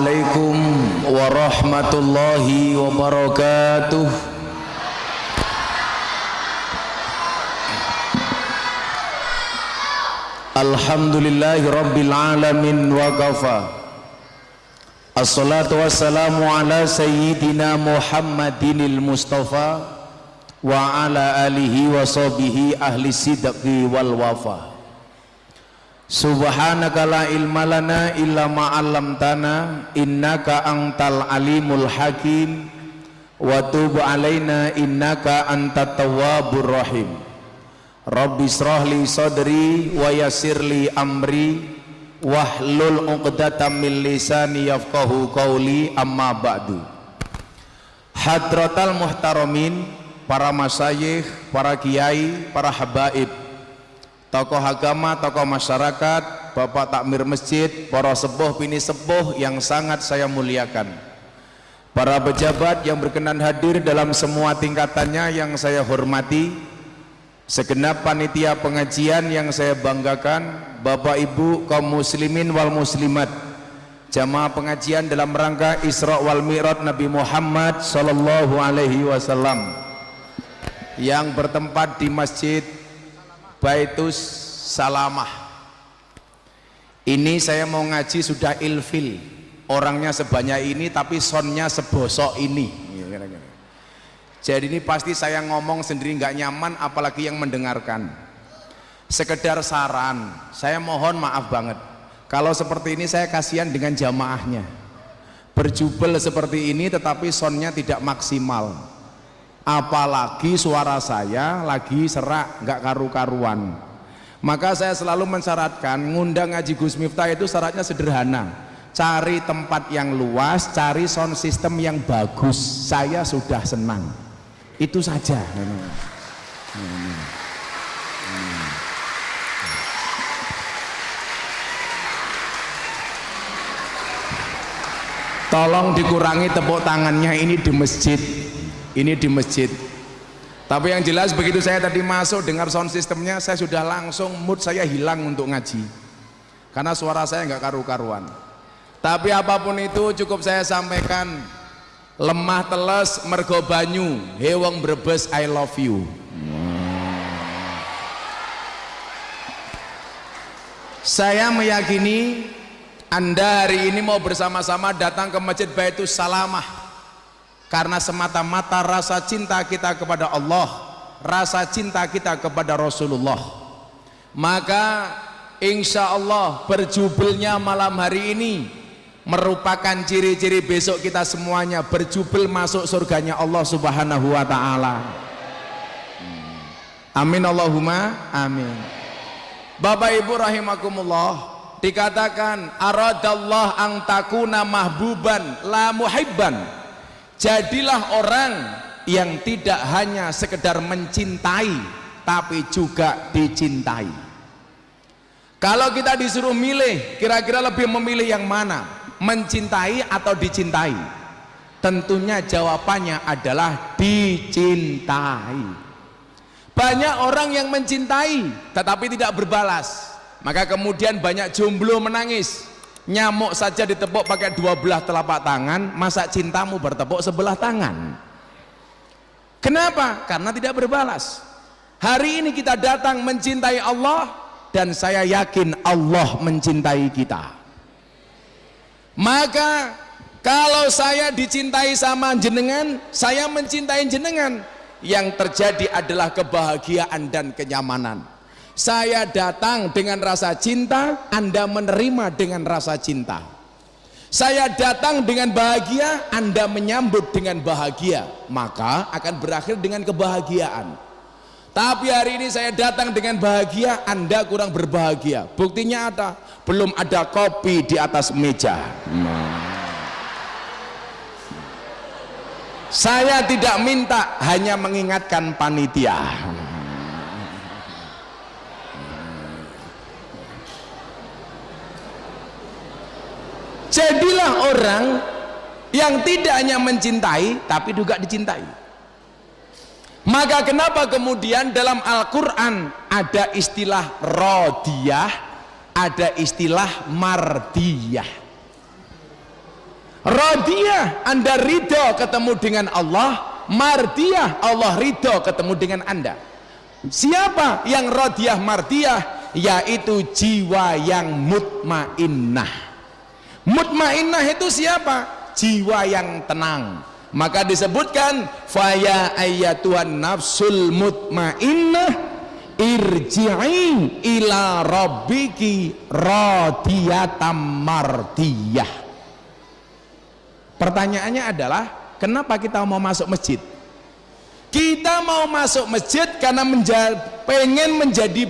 Assalamualaikum warahmatullahi wabarakatuh. Alhamdulillahi rabbil alamin wa kafa. Assalatu wassalamu ala sayyidina Muhammadinil Mustafa wa ala alihi wa sahbihi ahli sidqi wal wafa Subhanaka la ilma lana illa ma 'allamtana innaka antal alimul hakim wa tub alaina innaka antat tawwabur rahim. Rabbi israh li sadri wa yassir li amri wahlul 'uqdatam min lisani yafqahu qawli amma ba'du. Hadratal muhtaramin para masyayikh, para kiai, para habaib tokoh agama, tokoh masyarakat, bapak takmir masjid, para sepuh pini sepuh yang sangat saya muliakan. Para pejabat yang berkenan hadir dalam semua tingkatannya yang saya hormati segenap panitia pengajian yang saya banggakan bapak ibu kaum muslimin wal muslimat jamaah pengajian dalam rangka Isra wal Mi'raj Nabi Muhammad sallallahu alaihi wasallam yang bertempat di Masjid Baitus Salamah. Ini saya mau ngaji sudah ilfil. Orangnya sebanyak ini tapi sonnya sebosok ini. Jadi ini pasti saya ngomong sendiri nggak nyaman apalagi yang mendengarkan. Sekedar saran saya mohon maaf banget. Kalau seperti ini saya kasihan dengan jamaahnya. Berjubel seperti ini tetapi sonnya tidak maksimal apalagi suara saya lagi serak nggak karu-karuan. Maka saya selalu mensyaratkan ngundang ngaji Gus Miftah itu syaratnya sederhana. Cari tempat yang luas cari sound system yang bagus. Saya sudah senang. Itu saja tolong dikurangi tepuk tangannya ini di masjid ini di masjid. Tapi yang jelas begitu saya tadi masuk dengar sound systemnya saya sudah langsung mood saya hilang untuk ngaji. Karena suara saya nggak karu-karuan. Tapi apa pun itu cukup saya sampaikan lemah teles mergo banyu. Hewang brebes I love you. Saya meyakini anda hari ini mau bersama-sama datang ke Masjid Baitus Salamah karena semata-mata rasa cinta kita kepada Allah rasa cinta kita kepada Rasulullah. Maka insya Allah berjubelnya malam hari ini merupakan ciri-ciri besok kita semuanya berjubel masuk surganya Allah subhanahu wa ta'ala. Amin Allahumma amin. Bapak Ibu rahimakumullah dikatakan aradallah ang takuna mahbuban la muhibban jadilah orang yang tidak hanya sekedar mencintai tapi juga dicintai. Kalau kita disuruh milih kira-kira lebih memilih yang mana? Mencintai atau dicintai? Tentunya jawabannya adalah dicintai. Banyak orang yang mencintai tetapi tidak berbalas. Maka kemudian banyak jomblo menangis nyamuk saja ditepuk pakai dua belah telapak tangan masa cintamu bertepuk sebelah tangan? Kenapa? karena tidak berbalas. Hari ini kita datang mencintai Allah dan saya yakin Allah mencintai kita. Maka kalau saya dicintai sama jenengan saya mencintai jenengan. Yang terjadi adalah kebahagiaan dan kenyamanan saya datang dengan rasa cinta anda menerima dengan rasa cinta. Saya datang dengan bahagia anda menyambut dengan bahagia. Maka akan berakhir dengan kebahagiaan. Tapi hari ini saya datang dengan bahagia anda kurang berbahagia. Buktinya ada belum ada kopi di atas meja. Saya tidak minta hanya mengingatkan panitia jadilah orang yang tidak hanya mencintai tapi juga dicintai maka kenapa kemudian dalam Al-Quran ada istilah rodiyah ada istilah mardiyah Radiyah, Anda ridho ketemu dengan Allah. Mardiyah, Allah ridho ketemu dengan Anda. Siapa yang radiyah mardiyah? Yaitu jiwa yang mutmainnah. Mutmainnah itu siapa? Jiwa yang tenang. Maka disebutkan faya ayatuhan nafsul mutmainnah irji'i ila rabbiki radiyatam mardiyah pertanyaannya adalah kenapa kita mau masuk masjid kita mau masuk masjid karena menja pengen menjadi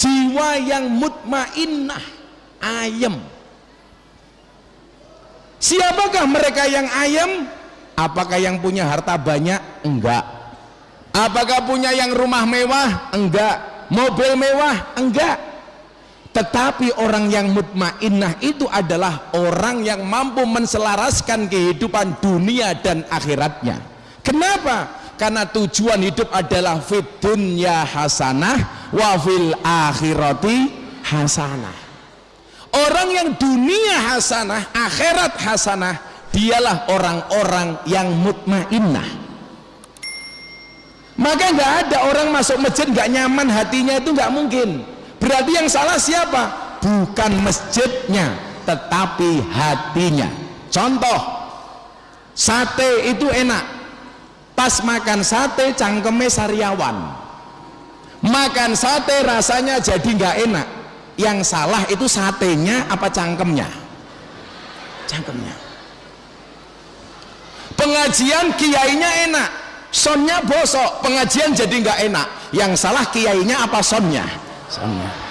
jiwa yang mutmainnah ayem siapakah mereka yang ayem apakah yang punya harta banyak? Enggak. Apakah punya yang rumah mewah? Enggak. Mobil mewah? Enggak. Tetapi orang yang mutmainnah itu adalah orang yang mampu menselaraskan kehidupan dunia dan akhiratnya. Kenapa? karena tujuan hidup adalah fit dunya hasanah wa fil akhirati hasanah orang yang dunia hasanah akhirat hasanah dialah orang-orang yang mutmainnah. Maka nggak ada orang masuk masjid nggak nyaman hatinya itu nggak mungkin. Berarti yang salah siapa? Bukan masjidnya tetapi hatinya. Contoh sate itu enak. Pas makan sate cangkeme sariawan. Makan sate rasanya jadi nggak enak yang salah itu satenya apa cangkemnya? Cangkemnya. Pengajian kiainya enak sonnya bosok pengajian jadi nggak enak. Yang salah kiainya apa sonnya? Sama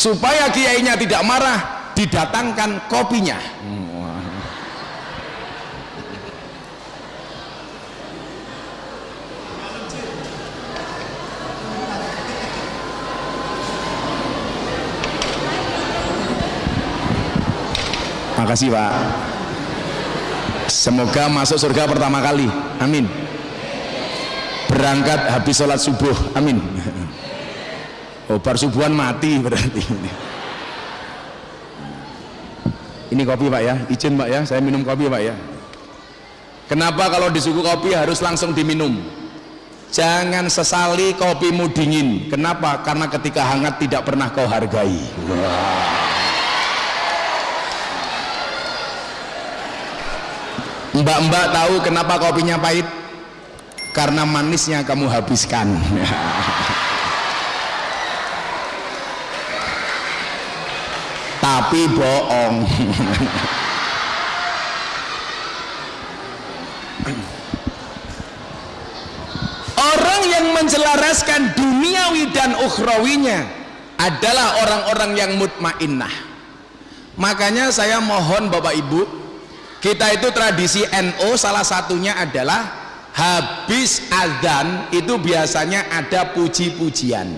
supaya kiainya tidak marah didatangkan kopinya makasih pak. Semoga masuk surga pertama kali. Amin. Berangkat habis sholat subuh. Amin. Oh subuhan mati berarti. Ini kopi pak ya. Izin pak ya. Saya minum kopi pak ya. Kenapa kalau disuku kopi harus langsung diminum? Jangan sesali kopimu dingin. Kenapa? Karena ketika hangat tidak pernah kau hargai mbak-mbak tahu kenapa kopinya pahit? Karena manisnya kamu habiskan. Tapi bohong. Orang yang mencelaraskan duniawi dan ukhrawinya adalah orang-orang yang mutmainnah. Makanya saya mohon bapak ibu kita itu tradisi NO salah satunya adalah habis azan itu biasanya ada puji-pujian.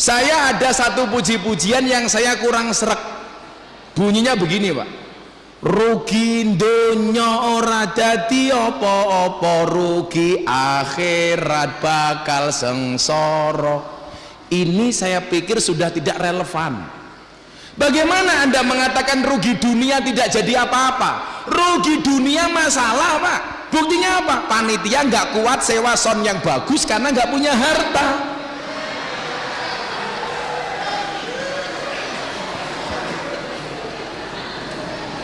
Saya ada satu puji-pujian yang saya kurang serak. Bunyinya begini pak. Rugi dunya ora dadi apa-apa rugi akhirat bakal sengsara. Ini saya pikir sudah tidak relevan bagaimana anda mengatakan rugi dunia tidak jadi apa-apa? Rugi dunia masalah pak. Buktinya apa? panitia nggak kuat sewa son yang bagus karena nggak punya harta.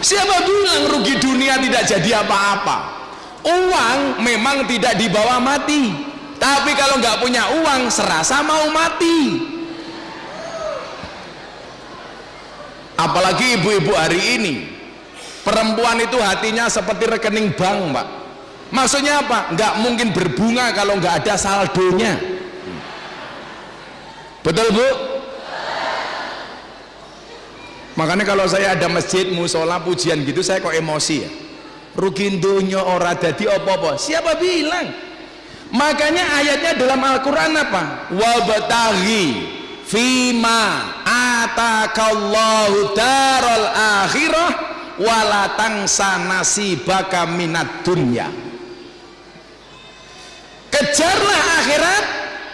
Siapa bilang rugi dunia tidak jadi apa-apa? Uang memang tidak dibawa mati. Tapi kalau nggak punya uang serasa mau mati apalagi ibu-ibu hari ini perempuan itu hatinya seperti rekening bank mbak maksudnya apa? nggak mungkin berbunga kalau nggak ada saldonya betul bu? makanya kalau saya ada masjid, musola, pujian gitu saya kok emosi ya rugi dunya ora dadi apa-apa siapa bilang? makanya ayatnya dalam Al-Quran apa? wabtaghi fima atakallahu darul akhirah walatang nasibaka minat dunya. Kejarlah akhirat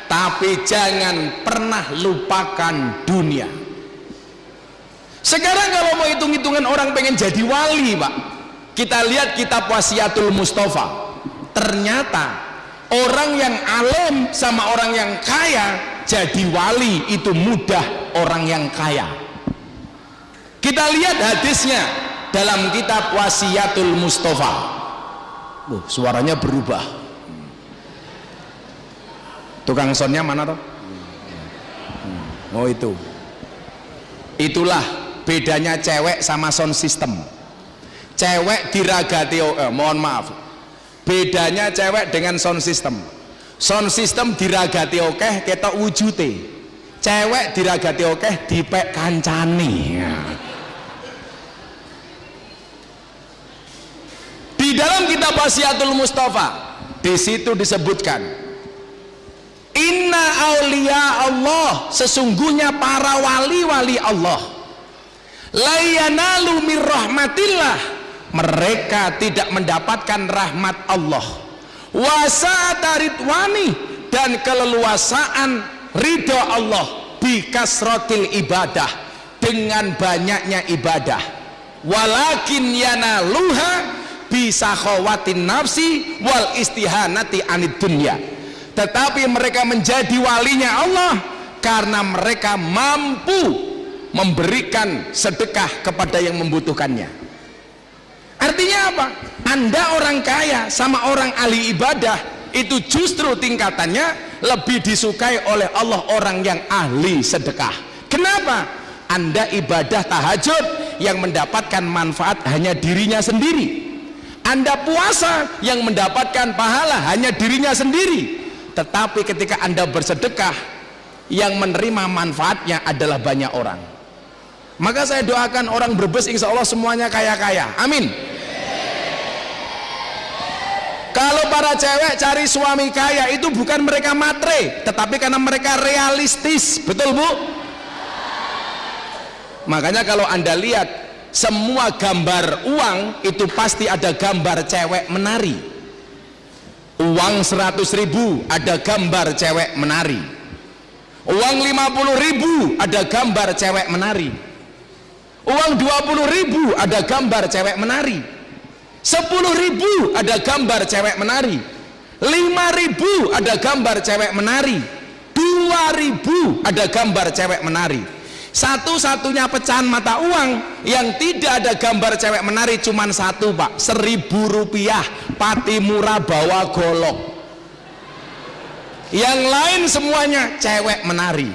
tapi jangan pernah lupakan dunia. Sekarang kalau mau hitung-hitungan orang pengen jadi wali pak. Kita lihat kitab wasiatul Mustafa. Ternyata orang yang alim sama orang yang kaya jadi wali itu mudah orang yang kaya. Kita lihat hadisnya dalam kitab wasiatul Mustafa. Oh, suaranya berubah. Tukang sonnya mana toh? Oh itu. Itulah bedanya cewek sama sound system cewek diragati eh, mohon maaf. Bedanya cewek dengan sound system sound system diragati oke okay, kita wujute. Cewek diragati oke okay, dipek kancani ya. di dalam kitab wasiatul Mustafa di situ disebutkan Inna aulia Allah sesungguhnya para wali-wali Allah layanalu min rahmatillah. Mereka tidak mendapatkan rahmat Allah wasataritwani dan keleluasaan ridho Allah bikasrotil ibadah dengan banyaknya ibadah. Walakin yanaluha bisa khawatin nafsi wal istihanati anid dunya. Tetapi mereka menjadi walinya Allah karena mereka mampu memberikan sedekah kepada yang membutuhkannya artinya apa? anda orang kaya sama orang ahli ibadah itu justru tingkatannya lebih disukai oleh Allah orang yang ahli sedekah kenapa? anda ibadah tahajud yang mendapatkan manfaat hanya dirinya sendiri anda puasa yang mendapatkan pahala hanya dirinya sendiri tetapi ketika anda bersedekah yang menerima manfaatnya adalah banyak orang maka saya doakan orang berbes insya Allah semuanya kaya-kaya. Amin. Kalau para cewek cari suami kaya itu bukan mereka matre tetapi karena mereka realistis. Betul bu? Makanya kalau anda lihat semua gambar uang itu pasti ada gambar cewek menari. Uang 100 ribu ada gambar cewek menari. Uang 50 ribu ada gambar cewek menari uang 20 ribu ada gambar cewek menari. 10 ribu ada gambar cewek menari. 5 ribu ada gambar cewek menari. 2 ribu ada gambar cewek menari. Satu-satunya pecahan mata uang yang tidak ada gambar cewek menari cuma satu pak. Seribu rupiah. Pati murah bawa golok. Yang lain semuanya cewek menari.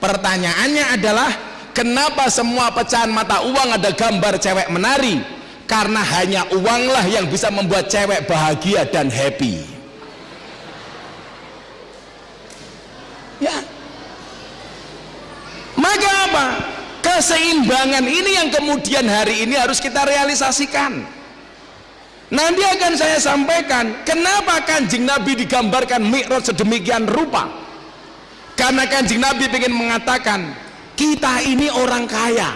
Pertanyaannya adalah kenapa semua pecahan mata uang ada gambar cewek menari? Karena hanya uanglah yang bisa membuat cewek bahagia dan happy. Ya. Maka apa? keseimbangan ini yang kemudian hari ini harus kita realisasikan. Nanti akan saya sampaikan kenapa kanjeng Nabi digambarkan mikrot sedemikian rupa? Karena kanjeng Nabi ingin mengatakan kita ini orang kaya.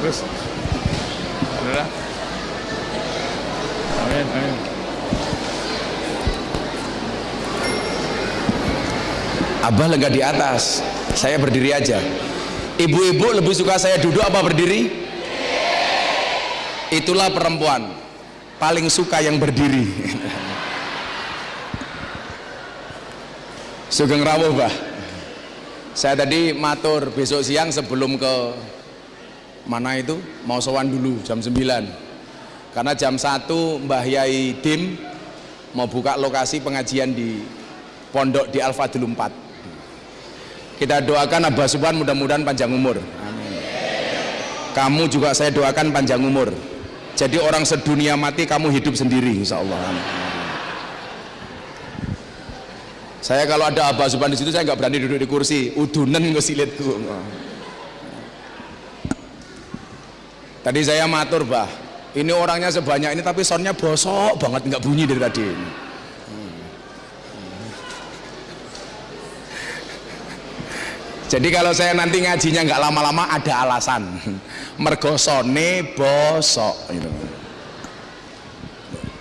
Terus. Amin amin Abah lega di atas. Saya berdiri aja. Ibu-ibu lebih suka saya duduk apa berdiri? Itulah perempuan paling suka yang berdiri. Sugeng rawuh bah saya tadi matur besok siang sebelum ke mana itu? Mau sowan dulu jam 9 karena jam 1 Mbah Yai Dim mau buka lokasi pengajian di pondok di Al Fadil 4 kita doakan Abah Subhan mudah-mudahan panjang umur. Kamu juga saya doakan panjang umur. Jadi orang sedunia mati kamu hidup sendiri insya Allah saya kalau ada Abah Subhan di situ saya nggak berani duduk di kursi. Udunan ngesilitku tadi saya matur bah. Ini orangnya sebanyak ini tapi soundnya bosok banget nggak bunyi dari tadi jadi kalau saya nanti ngajinya nggak lama-lama ada alasan. Mergosone bosok gitu.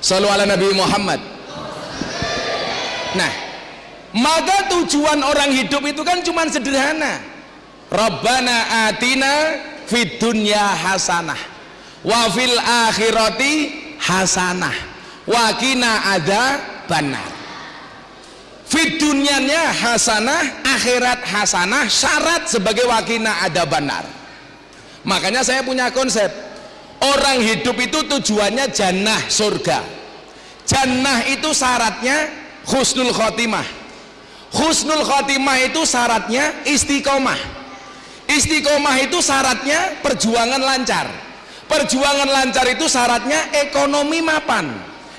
Selalu ala Nabi Muhammad. Nah maka tujuan orang hidup itu kan cuma sederhana. Rabbana atina fid dunya hasanah wa fil akhirati hasanah wa ada dunyanya hasanah akhirat hasanah syarat sebagai wakina ada banar makanya saya punya konsep. Orang hidup itu tujuannya jannah surga. Jannah itu syaratnya husnul khotimah. Husnul khotimah itu syaratnya istiqomah. Istiqomah itu syaratnya perjuangan lancar. Perjuangan lancar itu syaratnya ekonomi mapan.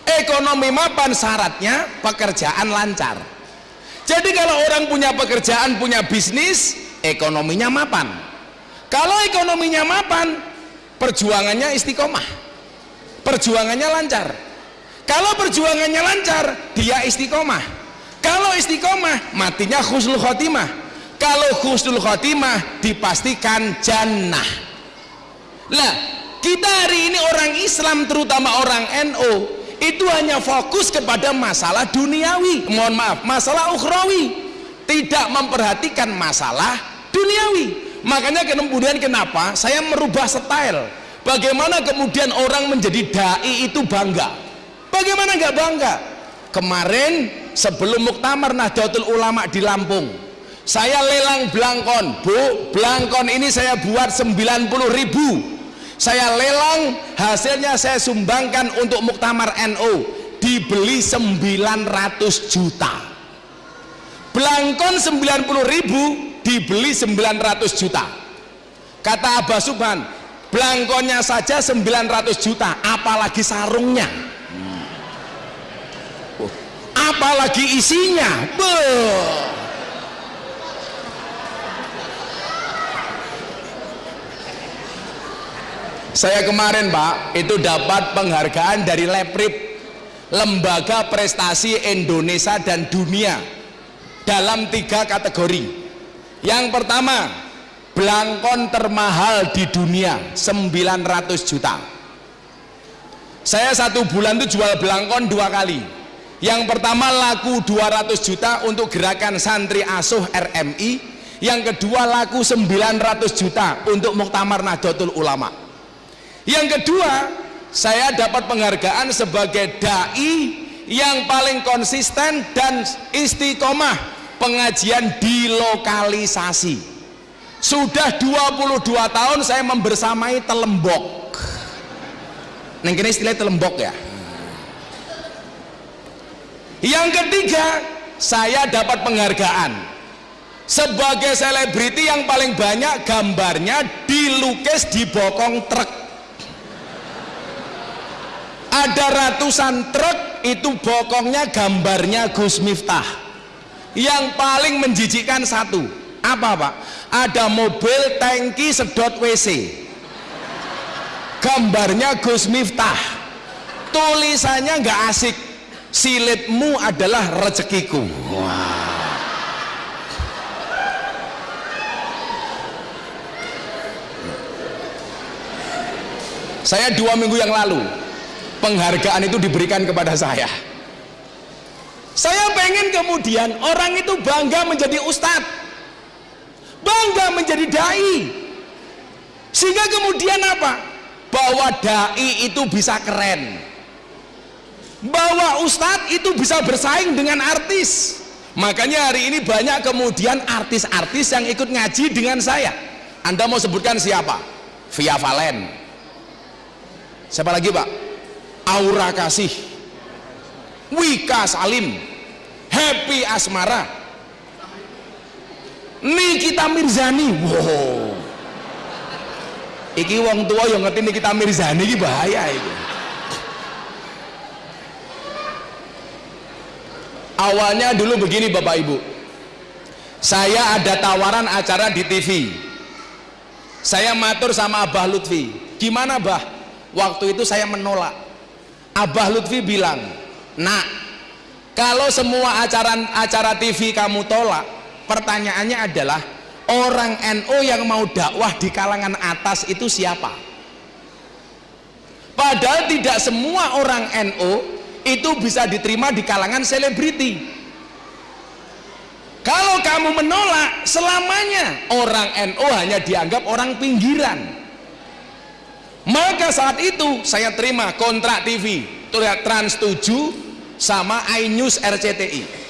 Ekonomi mapan syaratnya pekerjaan lancar jadi kalau orang punya pekerjaan punya bisnis ekonominya mapan. Kalau ekonominya mapan perjuangannya istiqomah. Perjuangannya lancar. Kalau perjuangannya lancar dia istiqomah. Kalau istiqomah matinya khusnul khotimah. Kalau khusnul khotimah dipastikan jannah. Lah kita hari ini orang Islam terutama orang NO itu hanya fokus kepada masalah duniawi. Mohon maaf masalah ukhrawi. Tidak memperhatikan masalah duniawi. Makanya kemudian kenapa saya merubah style? Bagaimana kemudian orang menjadi da'i itu bangga? Bagaimana nggak bangga? Kemarin sebelum muktamar Nahdlatul Ulama di Lampung saya lelang belangkon bu belangkon ini saya buat 90 ribu saya lelang hasilnya saya sumbangkan untuk muktamar NU dibeli 900 juta. Belangkon 90 ribu dibeli 900 juta. Kata Abah Subhan belangkonnya saja 900 juta apalagi sarungnya. Apalagi isinya. Beuh. Saya kemarin pak itu dapat penghargaan dari Leprip lembaga prestasi Indonesia dan dunia dalam tiga kategori. Yang pertama belangkon termahal di dunia 900 juta. Saya satu bulan itu jual belangkon dua kali. Yang pertama laku 200 juta untuk gerakan santri asuh RMI yang kedua laku 900 juta untuk Muktamar Nahdlatul Ulama yang kedua saya dapat penghargaan sebagai da'i yang paling konsisten dan istiqomah pengajian di lokalisasi sudah 22 tahun saya membersamai telembok. Neng kini istilah telembok ya? Yang ketiga saya dapat penghargaan sebagai selebriti yang paling banyak gambarnya dilukis di bokong truk ada ratusan truk itu bokongnya gambarnya Gus Miftah. Yang paling menjijikkan satu. Apa pak? ada mobil tangki sedot WC gambarnya Gus Miftah. Tulisannya nggak asik. Silitmu adalah rezekiku. Wow. saya dua minggu yang lalu penghargaan itu diberikan kepada saya. Saya pengen kemudian orang itu bangga menjadi ustadz bangga menjadi da'i. Sehingga kemudian apa? Bahwa da'i itu bisa keren. Bahwa ustadz itu bisa bersaing dengan artis. Makanya hari ini banyak kemudian artis-artis yang ikut ngaji dengan saya. Anda mau sebutkan siapa? Via Valen. Siapa lagi pak? Aura Kasih Wika Salim Happy Asmara Nikita Mirzani. Wow. Iki wong tua yang ngerti Nikita Mirzani ini bahaya itu awalnya dulu begini Bapak Ibu. Saya ada tawaran acara di TV saya matur sama Abah Lutfi. Gimana Abah waktu itu saya menolak Abah Lutfi bilang nak kalau semua acara acara TV kamu tolak pertanyaannya adalah orang NO yang mau dakwah di kalangan atas itu siapa? Padahal tidak semua orang NO itu bisa diterima di kalangan selebriti. Kalau kamu menolak selamanya orang NO hanya dianggap orang pinggiran maka saat itu saya terima kontrak TV Trans 7 sama iNews RCTI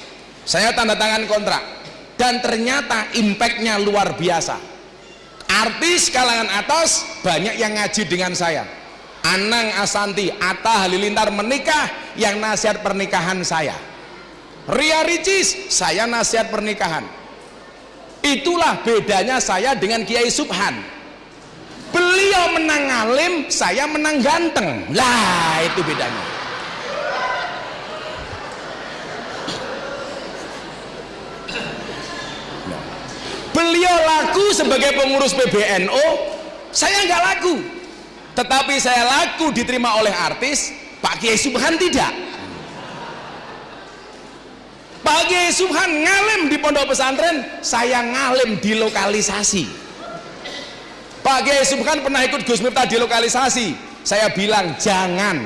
saya tanda tangan kontrak. Dan ternyata impactnya luar biasa. Artis kalangan atas banyak yang ngaji dengan saya. Anang Asanti, Atta Halilintar menikah yang nasihat pernikahan saya. Ria Ricis, saya nasihat pernikahan. Itulah bedanya saya dengan Kiai Subhan beliau menang alim saya menang ganteng. Lah itu bedanya. Beliau laku sebagai pengurus PBNO saya nggak laku. Tetapi saya laku diterima oleh artis Pak Kiai Subhan tidak. Pak Kiai Subhan ngalim di pondok pesantren saya ngalim di lokalisasi Pak Kiai Subhan pernah ikut Gus Miftah di lokalisasi. Saya bilang jangan.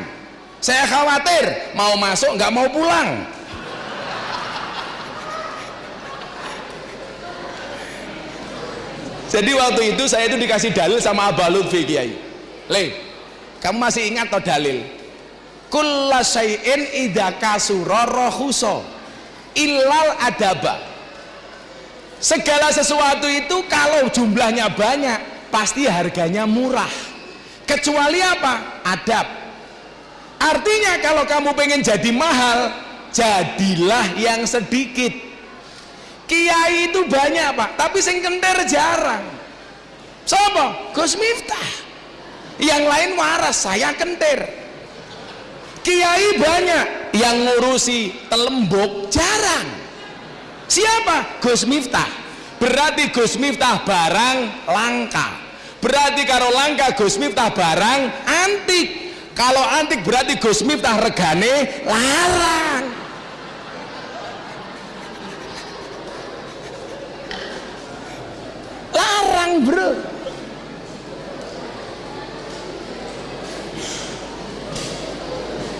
Saya khawatir mau masuk nggak mau pulang. Jadi waktu itu saya itu dikasih dalil sama Abah Lutfi Kiai. Le kamu masih ingat atau dalil? Kulla syai'in idha kasura illal adaba. Segala sesuatu itu kalau jumlahnya banyak pasti harganya murah. Kecuali apa? adab. Artinya kalau kamu pengen jadi mahal jadilah yang sedikit. Kiai itu banyak pak tapi sing kenter jarang. Siapa? Gus Miftah. Yang lain waras saya kenter kiai banyak yang ngurusi telembok jarang. Siapa? Gus Miftah. Berarti Gus Miftah barang langka berarti kalau langka Gus Miftah barang antik. Kalau antik berarti Gus Miftah regane larang. Larang bro.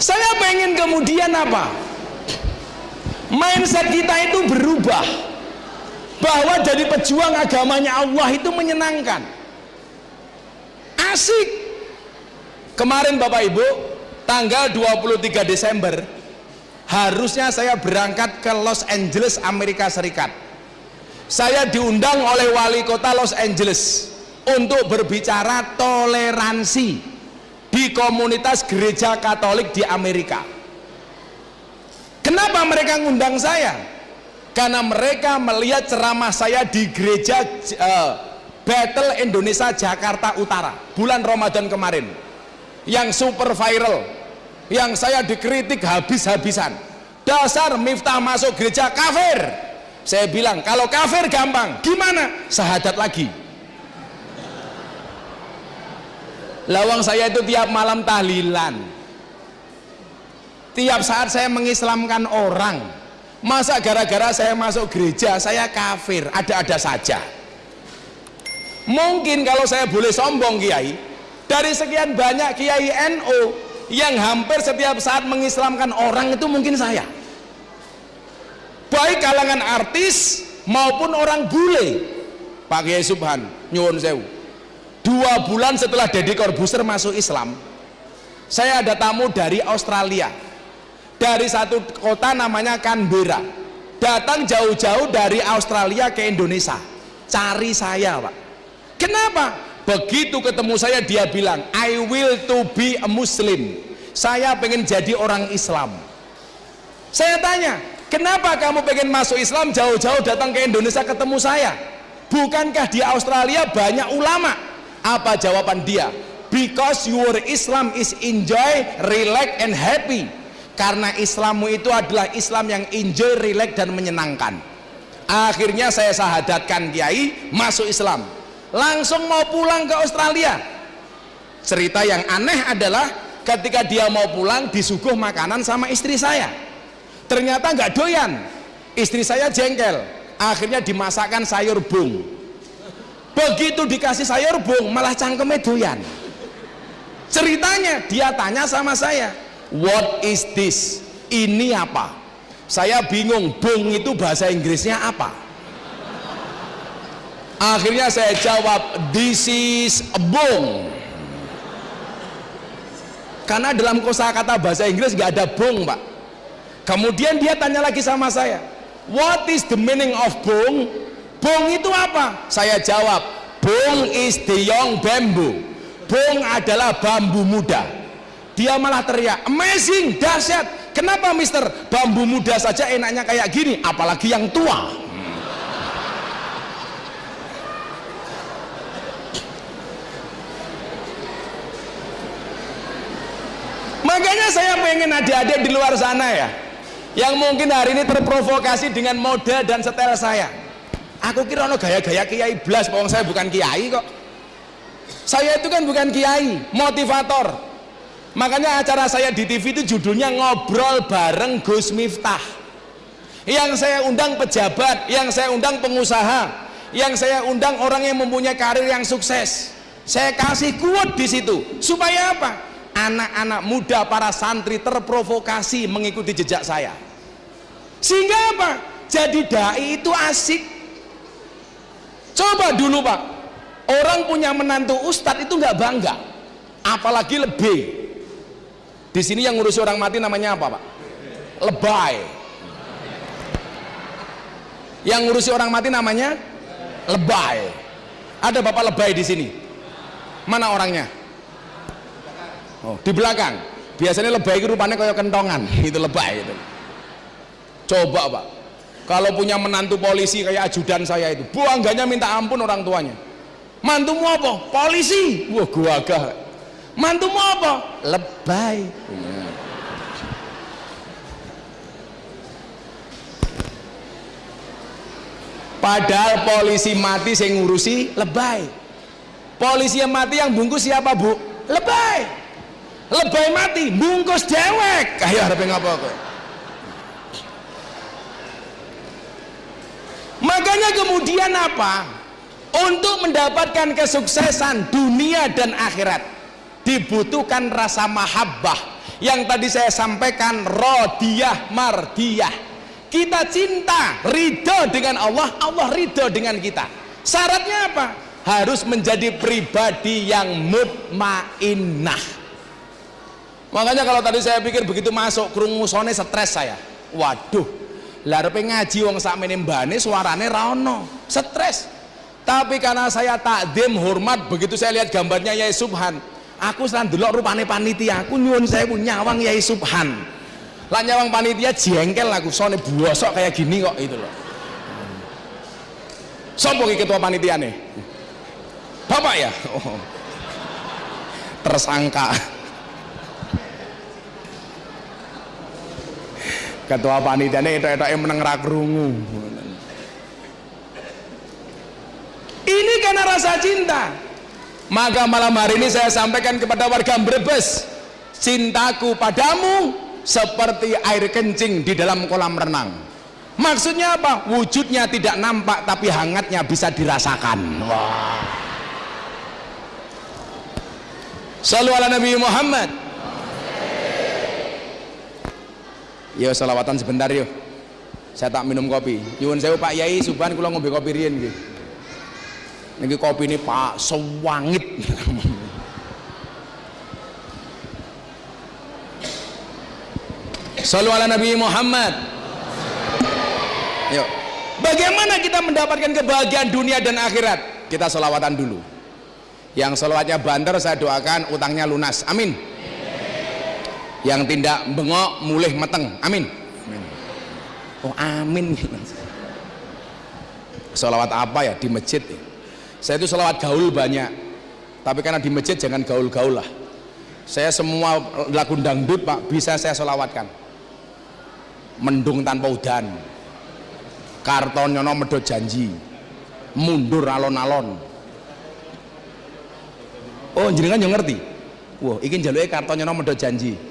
Saya pengen kemudian apa? Mindset kita itu berubah. Bahwa jadi pejuang agamanya Allah itu menyenangkan asik. Kemarin Bapak Ibu tanggal 23 Desember harusnya saya berangkat ke Los Angeles Amerika Serikat. Saya diundang oleh wali kota Los Angeles untuk berbicara toleransi di komunitas gereja katolik di Amerika. Kenapa mereka ngundang saya? Karena mereka melihat ceramah saya di gereja uh, Battle Indonesia Jakarta Utara bulan Ramadan kemarin. Yang super viral yang saya dikritik habis-habisan. Dasar Miftah masuk gereja kafir. Saya bilang kalau kafir gampang gimana? Sahadat lagi. Lawang saya itu tiap malam tahlilan. Tiap saat saya mengislamkan orang. Masa gara-gara saya masuk gereja saya kafir. Ada-ada saja mungkin kalau saya boleh sombong kiai. Dari sekian banyak kiai NO yang hampir setiap saat mengislamkan orang itu mungkin saya. Baik kalangan artis maupun orang bule. Pak Kiai Subhan nyuwun sewu. Dua bulan setelah Deddy Corbuzier masuk Islam saya ada tamu dari Australia. Dari satu kota namanya Canberra. Datang jauh-jauh dari Australia ke Indonesia. Cari saya pak kenapa? Begitu ketemu saya dia bilang I will to be a Muslim. Saya pengen jadi orang Islam. Saya tanya kenapa kamu pengen masuk Islam? Jauh-jauh datang ke Indonesia ketemu saya. Bukankah di Australia banyak ulama? Apa jawaban dia? Because your Islam is enjoy, relax and happy. Karena Islammu itu adalah Islam yang enjoy, relax dan menyenangkan. Akhirnya saya sahadatkan Kiai masuk Islam langsung mau pulang ke Australia. Cerita yang aneh adalah ketika dia mau pulang disuguh makanan sama istri saya. Ternyata nggak doyan. Istri saya jengkel. Akhirnya dimasakkan sayur bung. Begitu dikasih sayur bung malah cangkeme doyan. Ceritanya dia tanya sama saya what is this? Ini apa? Saya bingung bung itu bahasa Inggrisnya apa akhirnya saya jawab this is a bung karena dalam kosakata bahasa Inggris nggak ada bung pak. Kemudian dia tanya lagi sama saya what is the meaning of bung bung itu apa? Saya jawab bung is the young bamboo. Bung adalah bambu muda. Dia malah teriak amazing dahsyat. Kenapa mister? Bambu muda saja enaknya kayak gini apalagi yang tua makanya saya pengen adik-adik di luar sana ya yang mungkin hari ini terprovokasi dengan mode dan setel saya. Aku kira ono gaya-gaya kiai blas pokoknya saya bukan kiai kok. Saya itu kan bukan kiai motivator. Makanya acara saya di TV itu judulnya ngobrol bareng Gus Miftah. Yang saya undang pejabat yang saya undang pengusaha yang saya undang orang yang mempunyai karir yang sukses. Saya kasih kuat di situ. Supaya apa anak-anak muda para santri terprovokasi mengikuti jejak saya. Sehingga apa? Jadi dai itu asik. Coba dulu pak. Orang punya menantu ustadz itu nggak bangga. Apalagi lebih. Di sini yang ngurusi orang mati namanya apa pak? Lebay. Yang ngurusi orang mati namanya lebay. Ada bapak lebay di sini? Mana orangnya oh di belakang. Biasanya lebay itu rupanya kayak kentongan. Itu lebay itu. Coba pak. Kalau punya menantu polisi kayak ajudan saya itu buangganya minta ampun orang tuanya. Mantumu apa? polisi. Wah gua agak. Mantumu apa? lebay. Padahal polisi mati saya ngurusi lebay. Polisi yang mati yang bungkus siapa bu? lebay lebay mati bungkus dewek. Ayo harapin ngapa kok? Makanya kemudian apa? Untuk mendapatkan kesuksesan dunia dan akhirat dibutuhkan rasa mahabbah. Yang tadi saya sampaikan rodiyah mardiyah kita cinta ridho dengan Allah Allah ridho dengan kita. Syaratnya apa? Harus menjadi pribadi yang mutmainnah makanya kalau tadi saya pikir begitu masuk kerungusone stres saya. Waduh larepe ngaji wong sakmene mbane suarane ra ono. Stres. Tapi karena saya takdim hormat begitu saya lihat gambarnya Yai Subhan aku selan delok rupane panitia aku nyuwun saya nyawang Yai Subhan. Lah nyawang panitia jengkel aku sone bosok kayak gini kok itu loh. Sopo ki ketua panitia nih bapak ya? Oh. tersangka ketua panitia ini itu itu meneng rakrungu ini karena rasa cinta. Maka malam hari ini saya sampaikan kepada warga Brebes cintaku padamu seperti air kencing di dalam kolam renang. Maksudnya apa? wujudnya tidak nampak tapi hangatnya bisa dirasakan. Wah. Ala Nabi Muhammad Yo salawatan sebentar yo. Saya tak minum kopi. Nyuwun saya Pak Yai Subhan kula ngombe kopi riyen nggih. Niki kopi ini Pak sewangit. Sallu ala Nabi Muhammad. Yuk. Bagaimana kita mendapatkan kebahagiaan dunia dan akhirat? Kita selawatan dulu. Yang selawatnya banter saya doakan utangnya lunas. Amin. Yang tidak bengok mulih meteng. Amin. amin. Oh amin. Selawat apa ya di masjid? Ya? Saya itu selawat gaul banyak. Tapi karena di masjid jangan gaul-gaul lah. Saya semua lagu dangdut pak bisa saya selawatkan. Mendung tanpa udan. Karton nyono medot janji. Mundur alon-alon. Oh jenengan yang ngerti. Wah, iki njaluke karton nyono medot janji.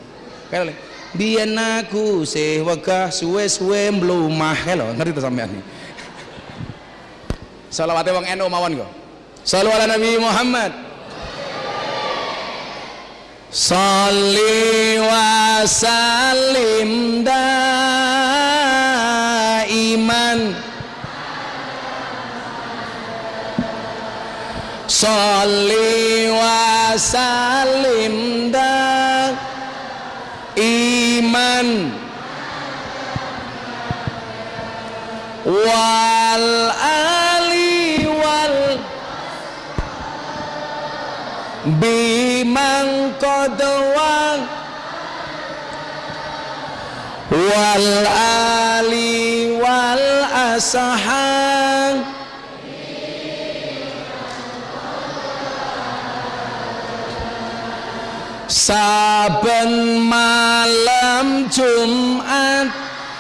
Kayak biyen aku sih wegah suwe-suwe mlumah lho ngerti to sampean iki. Selawate wong NU mawon kok. Sallu ala Nabi Muhammad. Salli wa sallim daiman Salli wa sallim daiman wal ali wal bimang kodwang wal ali wal asahang saben malam Jumat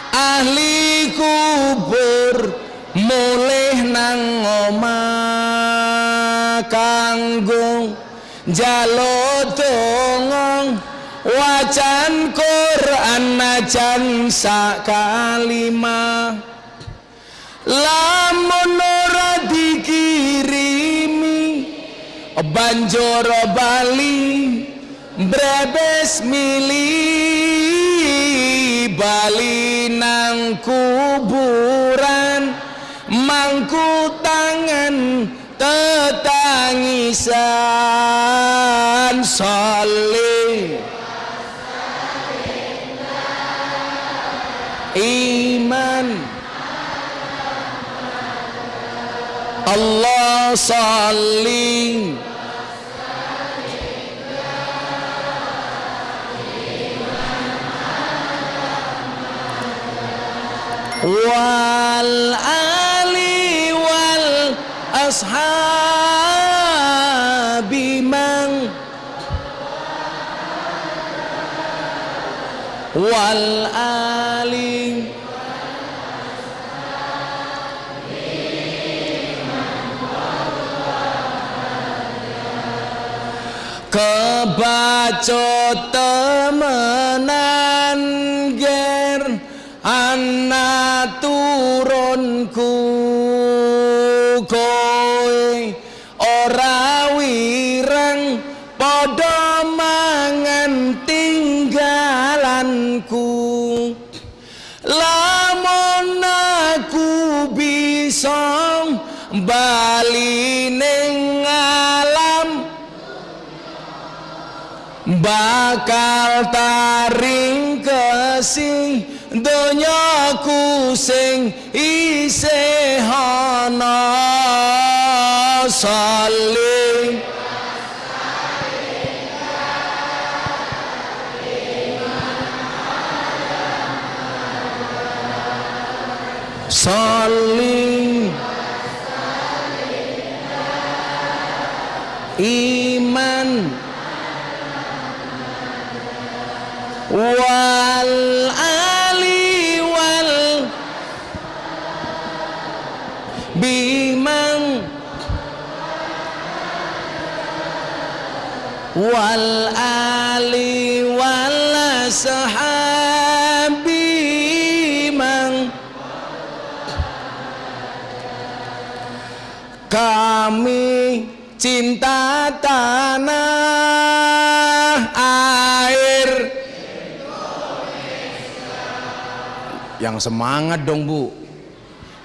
ahli kubur mulih nang omah kanggo njaluk dongong. Wacan Quran najan sak kalimah lamun ora dikirimi banjur bali brebes mili bali nang kuburan mangku tangan tetangisan salih. Iman. Allah salli wal ali wal ashabi man. Wal ali. Kebaco temenan bisa bali ning alam. Bakal taring kesing donyaku sing isih ana saling. Saling iman. Wal ali wal bimang. Wal ali wal sahabi mang. Kami cinta tanah air. Yang semangat dong bu.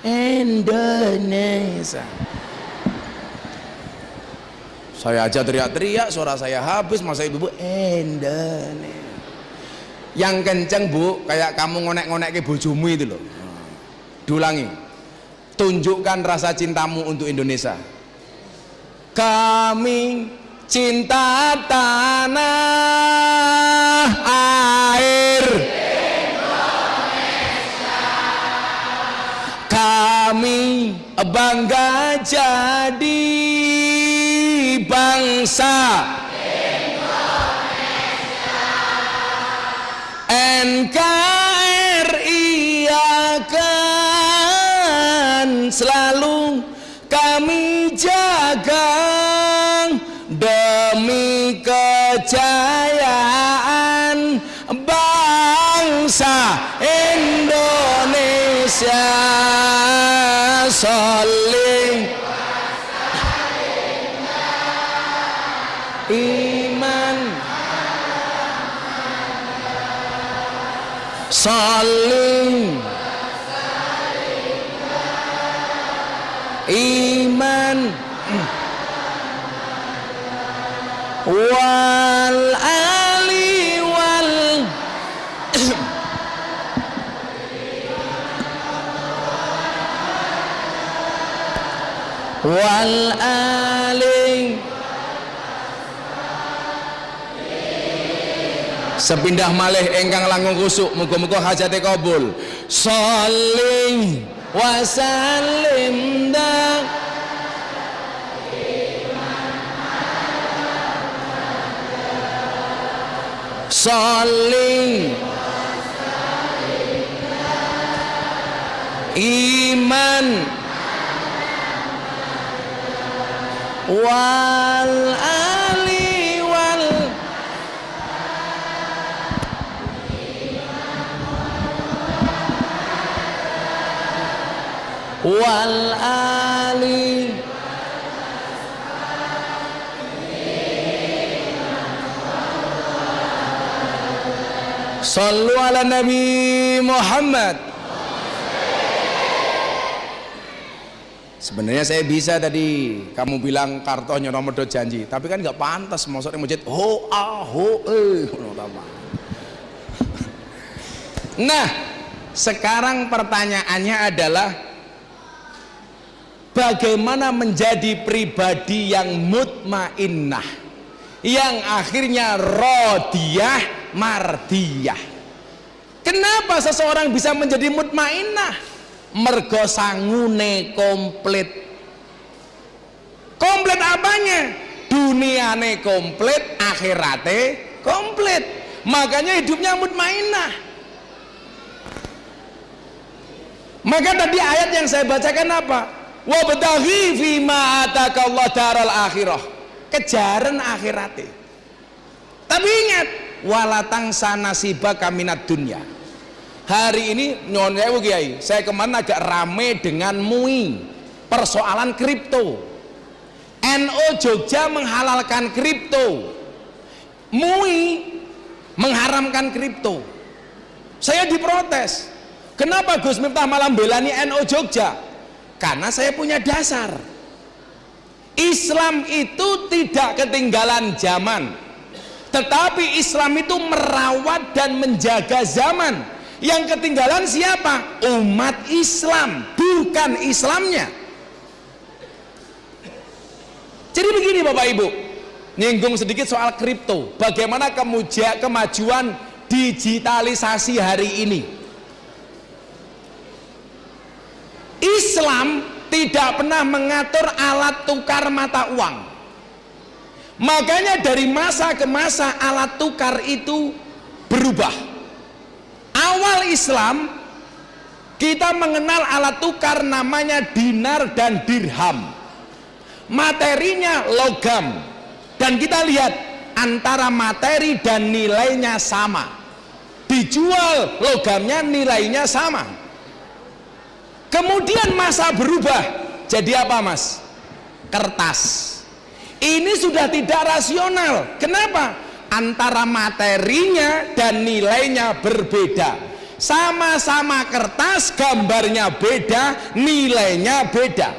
Indonesia. Saya aja teriak-teriak suara saya habis masa ibu bu Indonesia. Yang kenceng bu kayak kamu ngonek-ngonek ke bojomu itu loh. Diulangi tunjukkan rasa cintamu untuk Indonesia kami cinta tanah air. Kami bangga jadi bangsa. NKRI akan selalu kami Jaga demi kejayaan bangsa Indonesia. Saling iman. Saling iman. Wal ali wal wal ali. Sepindah malih engkang langkung kusuk muga-muga hajate kabul. Saling wasalim dak saling iman wal wal ali. Sallu ala Nabi Muhammad. Sebenarnya saya bisa tadi kamu bilang karto nyonomedo janji, tapi kan nggak pantas maksudnya masjid ho ah ho eh Nah, sekarang pertanyaannya adalah bagaimana menjadi pribadi yang mutmainnah yang akhirnya rodiyah mardiyah kenapa seseorang bisa menjadi mutmainnah? Mergo sangune komplit. Komplit apanya? Duniane komplit akhirate komplit. Makanya hidupnya mutmainnah. Maka tadi ayat yang saya bacakan apa wabtaghi fima atakallah daral akhirah. Kejaran akhirate. Tapi ingat walatang sanasiba kaminat dunia. Hari ini nyon sewu kiai. Saya kemarin agak rame dengan MUI persoalan kripto. NO Jogja menghalalkan kripto. MUI mengharamkan kripto. Saya diprotes. Kenapa Gus Miftah malam belani NO Jogja karena saya punya dasar. Islam itu tidak ketinggalan zaman. Tetapi Islam itu merawat dan menjaga zaman. Yang ketinggalan siapa? umat Islam bukan Islamnya. Jadi begini Bapak Ibu. Nyinggung sedikit soal kripto. Bagaimana kemajuan digitalisasi hari ini Islam tidak pernah mengatur alat tukar mata uang. Makanya dari masa ke masa alat tukar itu berubah. Awal Islam kita mengenal alat tukar namanya dinar dan dirham. Materinya logam. Dan kita lihat antara materi dan nilainya sama. Dijual logamnya nilainya sama kemudian masa berubah jadi apa mas? Kertas. Ini sudah tidak rasional. Kenapa? Antara materinya dan nilainya berbeda. Sama-sama kertas gambarnya beda nilainya beda.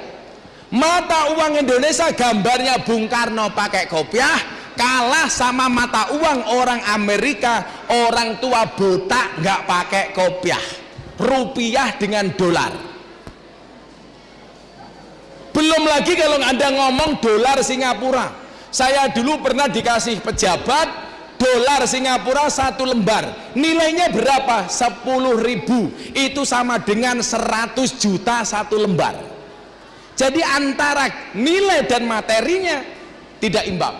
Mata uang Indonesia gambarnya Bung Karno pakai kopiah kalah sama mata uang orang Amerika orang tua botak nggak pakai kopiah. Rupiah dengan dolar belum lagi kalau anda ngomong dolar Singapura. Saya dulu pernah dikasih pejabat dolar Singapura satu lembar. Nilainya berapa? 10 ribu. Itu sama dengan 100 juta satu lembar. Jadi antara nilai dan materinya tidak imbang.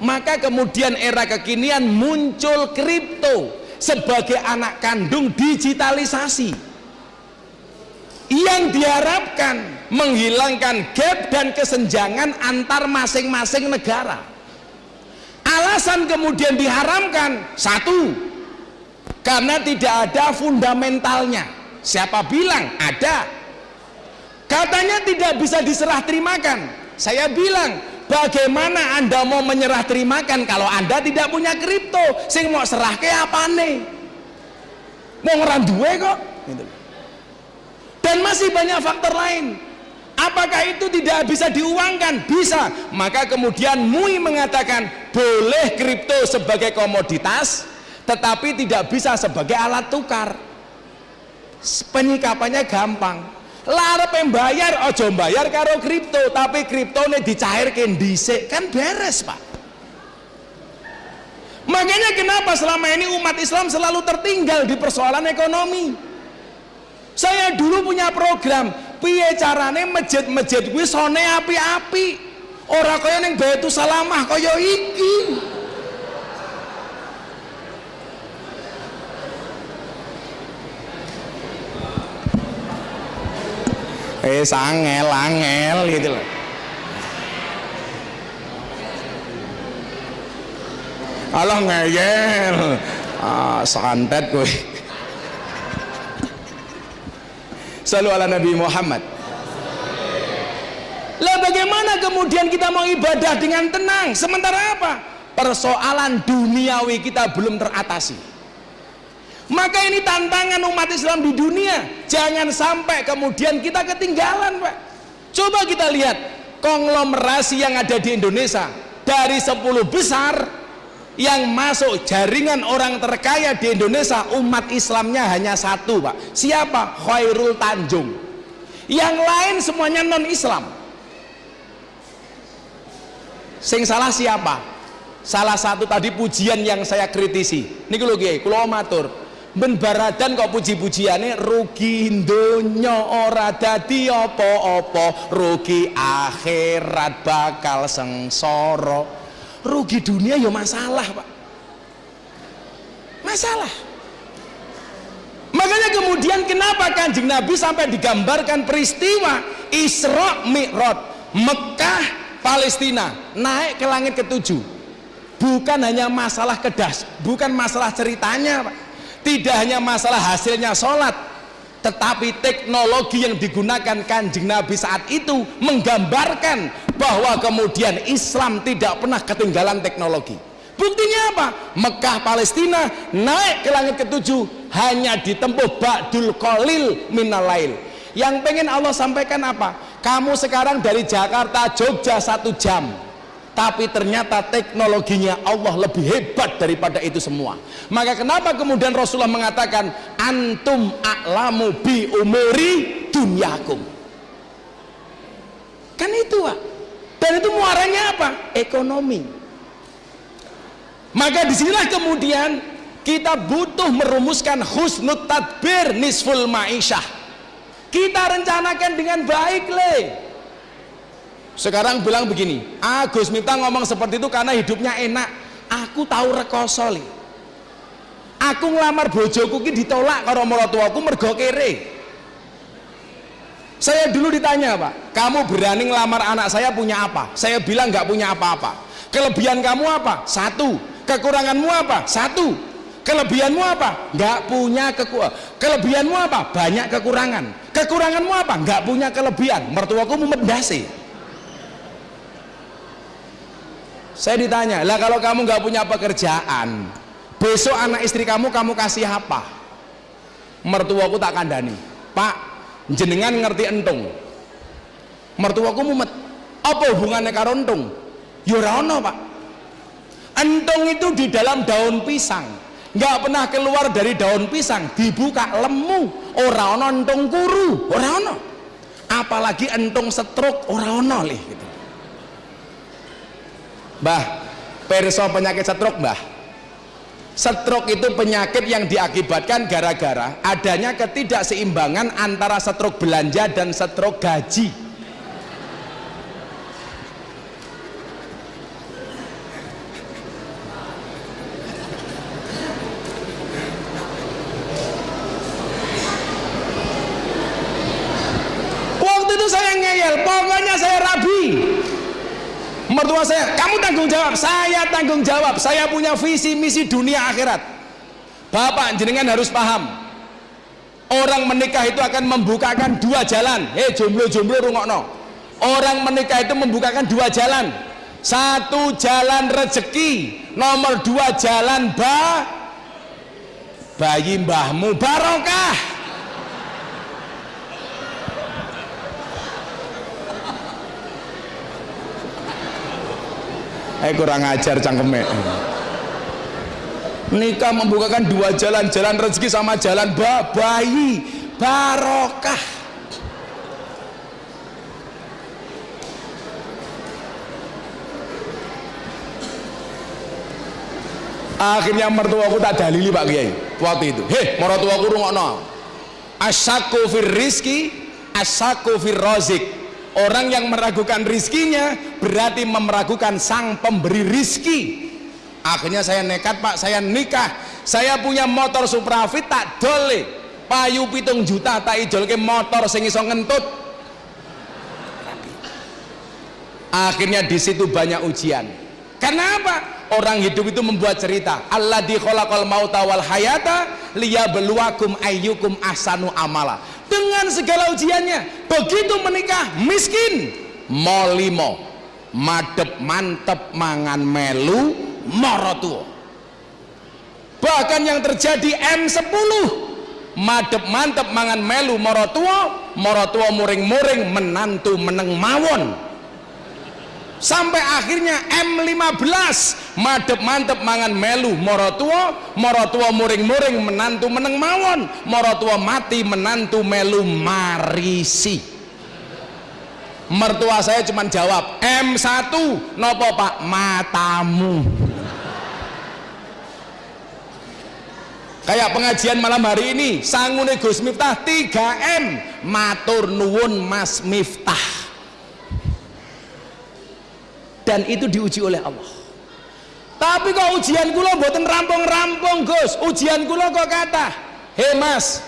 Maka kemudian era kekinian muncul kripto sebagai anak kandung digitalisasi. Yang diharapkan menghilangkan gap dan kesenjangan antar masing-masing negara. Alasan kemudian diharamkan satu karena tidak ada fundamentalnya. Siapa bilang? Ada. Katanya tidak bisa diserah terimakan. Saya bilang bagaimana anda mau menyerah terimakan kalau anda tidak punya kripto? Sing mau serah ke apa nih mau ngeran duwe kok? Gitu. dan masih banyak faktor lain apakah itu tidak bisa diuangkan? Bisa. Maka kemudian MUI mengatakan boleh kripto sebagai komoditas tetapi tidak bisa sebagai alat tukar. Penyikapannya gampang. Larep yang bayar ojo bayar karo kripto tapi kripto ini dicairkan dhisik kan beres pak. Makanya kenapa selama ini umat Islam selalu tertinggal di persoalan ekonomi? Saya dulu punya program piye carane masjid-masjid kuwi sone api-api? Ora kaya ning Baitul Salamah kaya iki. Eh sangel angel gitu loh. Allah ngeyel. Ah, santet gue selalu ala Nabi Muhammad. Lah bagaimana kemudian kita mau ibadah dengan tenang? Sementara apa? Persoalan duniawi kita belum teratasi. Maka ini tantangan umat Islam di dunia. Jangan sampai kemudian kita ketinggalan Pak. Coba kita lihat konglomerasi yang ada di Indonesia. Dari 10 besar yang masuk jaringan orang terkaya di Indonesia umat Islamnya hanya satu Pak. Siapa? Khairul Tanjung. Yang lain semuanya non Islam sing salah siapa? salah satu tadi pujian yang saya kritisi. Ini kalau kiai, kalau matur. Ben baradan kok puji-pujiane rugi donya ora dadi apa-apa rugi akhirat bakal sengsara rugi dunia ya masalah Pak. Masalah. Makanya kemudian kenapa kanjeng Nabi sampai digambarkan peristiwa Isra Mi'raj Mekah Palestina naik ke langit ketujuh. Bukan hanya masalah kedas bukan masalah ceritanya Pak. Tidak hanya masalah hasilnya sholat tetapi teknologi yang digunakan kanjeng Nabi saat itu menggambarkan bahwa kemudian Islam tidak pernah ketinggalan teknologi buktinya apa? Mekah Palestina naik ke langit ketujuh hanya ditempuh Ba'dul Qalil minalail yang pengen Allah sampaikan apa? kamu sekarang dari Jakarta Jogja satu jam tapi ternyata teknologinya Allah lebih hebat daripada itu semua. Maka kenapa kemudian Rasulullah mengatakan antum a'lamu bi umuri dunyakum? Kan itu Pak. Dan itu muaranya apa? ekonomi. Maka di sinilah kemudian kita butuh merumuskan husnut tadbir nisful ma'isyah kita rencanakan dengan baik le sekarang bilang begini Agus minta ngomong seperti itu karena hidupnya enak. Aku tahu rekoso li. Aku ngelamar bojoku ki ditolak karo mertuaku mergo kere. Saya dulu ditanya pak kamu berani ngelamar anak saya punya apa? Saya bilang nggak punya apa-apa. Kelebihan kamu apa? Satu. Kekuranganmu apa? Satu. Kelebihanmu apa? Nggak punya keku kelebihanmu apa? Banyak kekurangan. Kekuranganmu apa? Nggak punya kelebihan. Mertuaku memendasi saya ditanya lah kalau kamu nggak punya pekerjaan besok anak istri kamu kamu kasih apa? Mertuaku tak kandani pak jenengan ngerti entung. Mertuaku mumet apa hubungannya karo entung? Yurano pak. Entung itu di dalam daun pisang. Nggak pernah keluar dari daun pisang dibuka lemu orang entung kuru orang apalagi entung setruk orang lih. gitu Mbah, perso penyakit stroke, Mbah. Stroke itu penyakit yang diakibatkan gara-gara adanya ketidakseimbangan antara stroke belanja dan stroke gaji. Waktu itu saya ngeyel, pokoknya saya rabi mertua saya kamu tanggung jawab. Saya tanggung jawab. Saya punya visi misi dunia akhirat. Bapak jenengan harus paham. Orang menikah itu akan membukakan dua jalan. Hei jomblo-jomblo rungokno. Orang menikah itu membukakan dua jalan. Satu jalan rezeki nomor dua jalan ba bayi mbahmu barokah eh kurang ajar cangkeme. Nikah membukakan dua jalan jalan rezeki sama jalan ba bayi barokah. Akhirnya mertuaku tak dalili Pak Kiai waktu itu. Heh mertuaku rungokno. Asyaku fir rizki asyaku fir rozik orang yang meragukan rizkinya berarti meragukan sang pemberi rizki. Akhirnya saya nekat pak saya nikah. Saya punya motor Suprafit tak dole. Payu pitung juta tak ijol ke motor sing iso ngentut. Akhirnya di situ banyak ujian. Karena apa? Orang hidup itu membuat cerita. Allah di khalaqal mauta wal hayata liyabluwakum ayyukum ahsanu amala dengan segala ujiannya. Begitu menikah miskin. Molimo madep mantep mangan melu morotuo bahkan yang terjadi M10 madep mantep mangan melu morotuo morotuo muring-muring menantu meneng mawon sampai akhirnya M15 madep mantep mangan melu morotua morotua muring-muring menantu meneng mawon. Morotua mati menantu melu marisi. Mertua saya cuma jawab M1 nopo pak? Matamu. Kayak pengajian malam hari ini sangune Gus Miftah 3M matur nuwun Mas Miftah dan itu diuji oleh Allah. Tapi kok ujian kula mboten rampung-rampung Gus? Ujian kula kok kata hei mas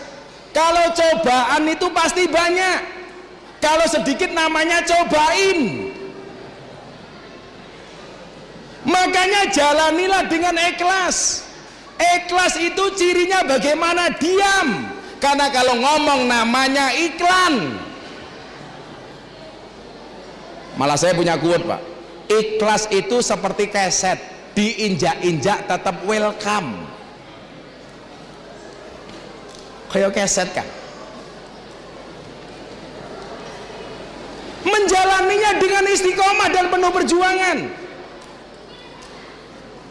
kalau cobaan itu pasti banyak. Kalau sedikit namanya cobain. Makanya jalanilah dengan ikhlas. Ikhlas itu cirinya bagaimana? Diam. Karena kalau ngomong namanya iklan. Malah saya punya quote pak ikhlas itu seperti keset. Diinjak-injak tetap welcome. Kayak keset kan? Menjalaninya dengan istiqomah dan penuh perjuangan.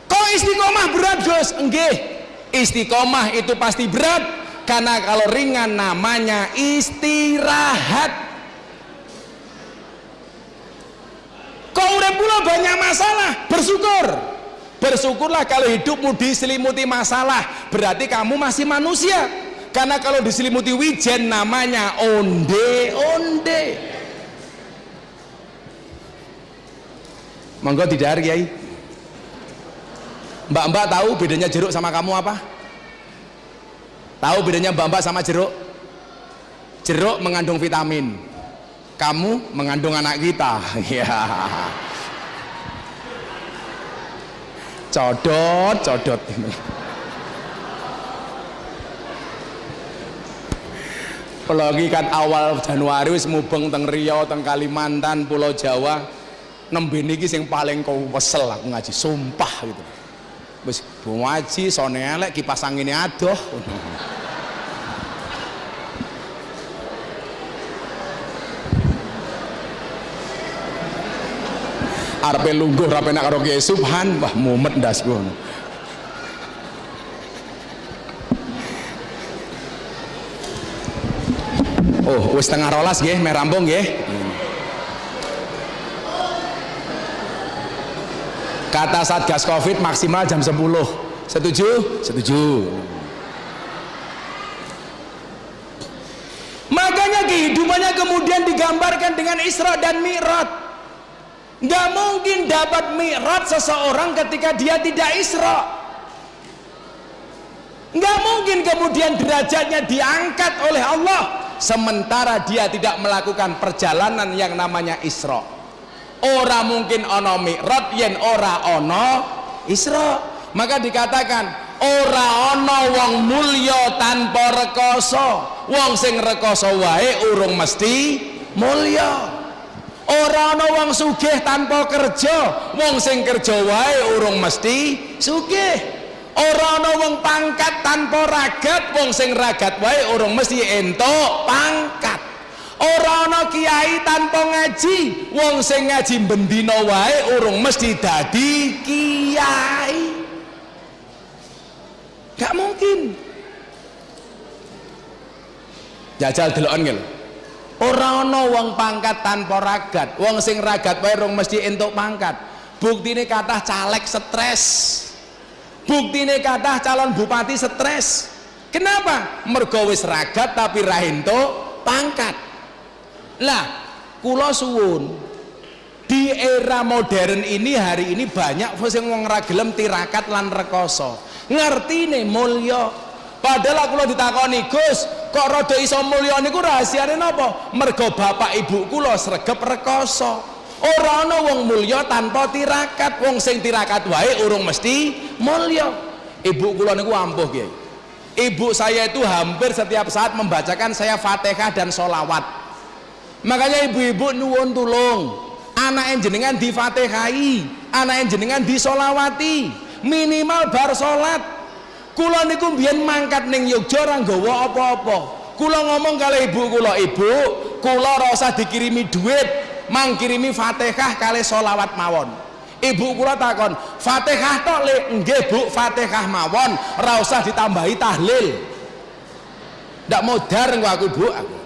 Kok istiqomah berat Gus? enggak istiqomah itu pasti berat. Karena kalau ringan namanya istirahat banyak masalah bersyukur. Bersyukurlah kalau hidupmu diselimuti masalah berarti kamu masih manusia. Karena kalau diselimuti wijen namanya onde onde. Monggo tidak kiai. Mbak-mbak tahu bedanya jeruk sama kamu apa? Tahu bedanya mbak-mbak sama jeruk? Jeruk mengandung vitamin kamu mengandung anak kita. Ya codot codot. Apalagi kan awal Januari wis mubeng teng Riau teng Kalimantan Pulau Jawa. Nembe niki sing paling kau wesel aku ngaji sumpah gitu. Wis ngaji sone elek kipas angin adoh arepe lungguh rape nak karo Kiai Subhan wah mumet ndas ngono Oh, wis tengah rolas nggih, meh rampung nggih. Kata Satgas Covid maksimal jam 10. Setuju? Setuju. Makanya kehidupannya kemudian digambarkan dengan Isra dan Mi'raj nggak mungkin dapat mi'raj seseorang ketika dia tidak isra. Nggak mungkin kemudian derajatnya diangkat oleh Allah sementara dia tidak melakukan perjalanan yang namanya isra. Ora mungkin ono mi'raj yen ora ono isra. Maka dikatakan ora ono wong mulya tanpa rekoso. Wong sing rekoso wae urung mesti mulya ora ana wong sugih tanpa kerja wong sing kerja wae urung mesti sugih. Ora ana wong pangkat tanpa ragat wong sing ragat wae urung mesti entuk pangkat. Ora ana kiai tanpa ngaji wong sing ngaji bendina wae urung mesti dadi kiai. Gak mungkin. Jajal deloken nggih ora ana wong pangkat tanpa ragat. Wong sing ragat urung mesti entuk pangkat. Buktine kathah caleg stres. Buktine kathah calon bupati stres. Kenapa? Mergo wis ragat tapi ra entuk pangkat. Lah kula suwun. Di era modern ini hari ini banyak sing wong ra gelem tirakat lan rekoso. Ngertine mulya padahal aku lo ditakoni Gus kok rada iso mulya niku rahasiane napa? Mergo bapak ibu kula sregep rekoso. Ora ana wong mulya tanpa tirakat wong sing tirakat wae urung mesti mulya. Ibu kula niku ampuh Kiai. Ibu saya itu hampir setiap saat membacakan saya Fatihah dan solawat makanya ibu-ibu nuwun tulung anak jenengan di Fatihai anak jenengan di solawati minimal bar salat kula niku mbiyen mangkat ning Yogya ora nggawa apa-apa. Kula ngomong kali ibu kula ibu kula ora usah dikirimi duit mangkirimi Fatihah kali solawat mawon. Ibu kula takon Fatihah tok le nggih Bu Fatihah mawon ora usah ditambahi tahlil. Ndak modar engko aku Bu. Aku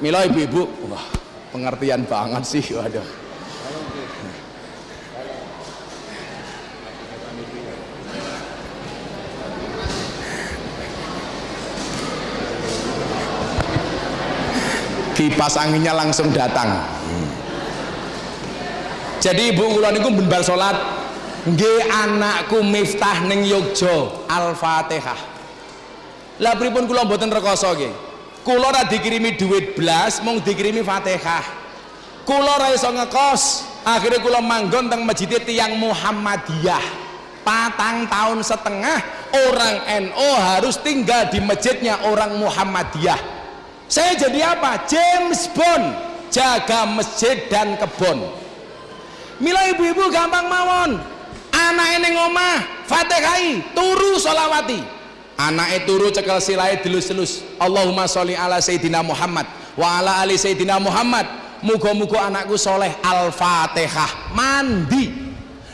mila ibu-ibu. Wah pengertian banget sih waduh kipas anginnya langsung datang. Jadi ibu kula niku benbar salat nggih anakku miftah ning Yogya Al-Fatihah. Lah pripun kula mboten rekoso nggih? Kula ora dikirimi duit blas mung dikirimi Fatihah. Kula ora iso ngekos akhirnya kula manggon teng masjid tiang Muhammadiyah. Patang tahun setengah orang NO harus tinggal di masjidnya orang Muhammadiyah saya jadi apa? James Bond. Jaga masjid dan kebun. Mila ibu-ibu gampang mawon. Anak ini ngomah fatihai turu solawati anak turu cekel silai delus-delus Allahumma sholli ala Sayyidina Muhammad wa ala ali Sayyidina Muhammad. Muga-muga anakku soleh al-fatihah. Mandi.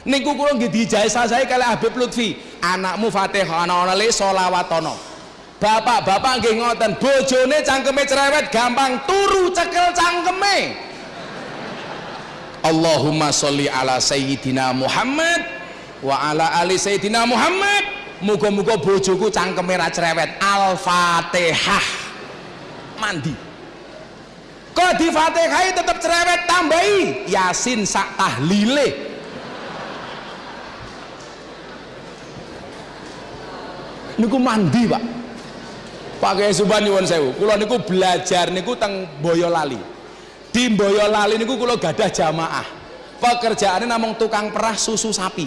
Niku kula nggih dijasa saya kali Habib Lutfi. Anakmu fatihah le solawatono bapak-bapak nggih ngoten bojone cangkeme cerewet gampang turu cekel cangkeme. Allahumma sholli ala sayyidina Muhammad wa ala ali sayyidina Muhammad. Muga-muga bojoku cangkeme ra cerewet. Al-fatihah. Mandi. Kok di fatihai tetap cerewet? Tambahi. Yasin sak tahlile. Niku mandi pak pakai suban nyuwun sewu. Kula niku belajar niku teng Boyolali. Di Boyolali niku kula gadah jamaah. Pekerjaannya namung tukang perah susu sapi.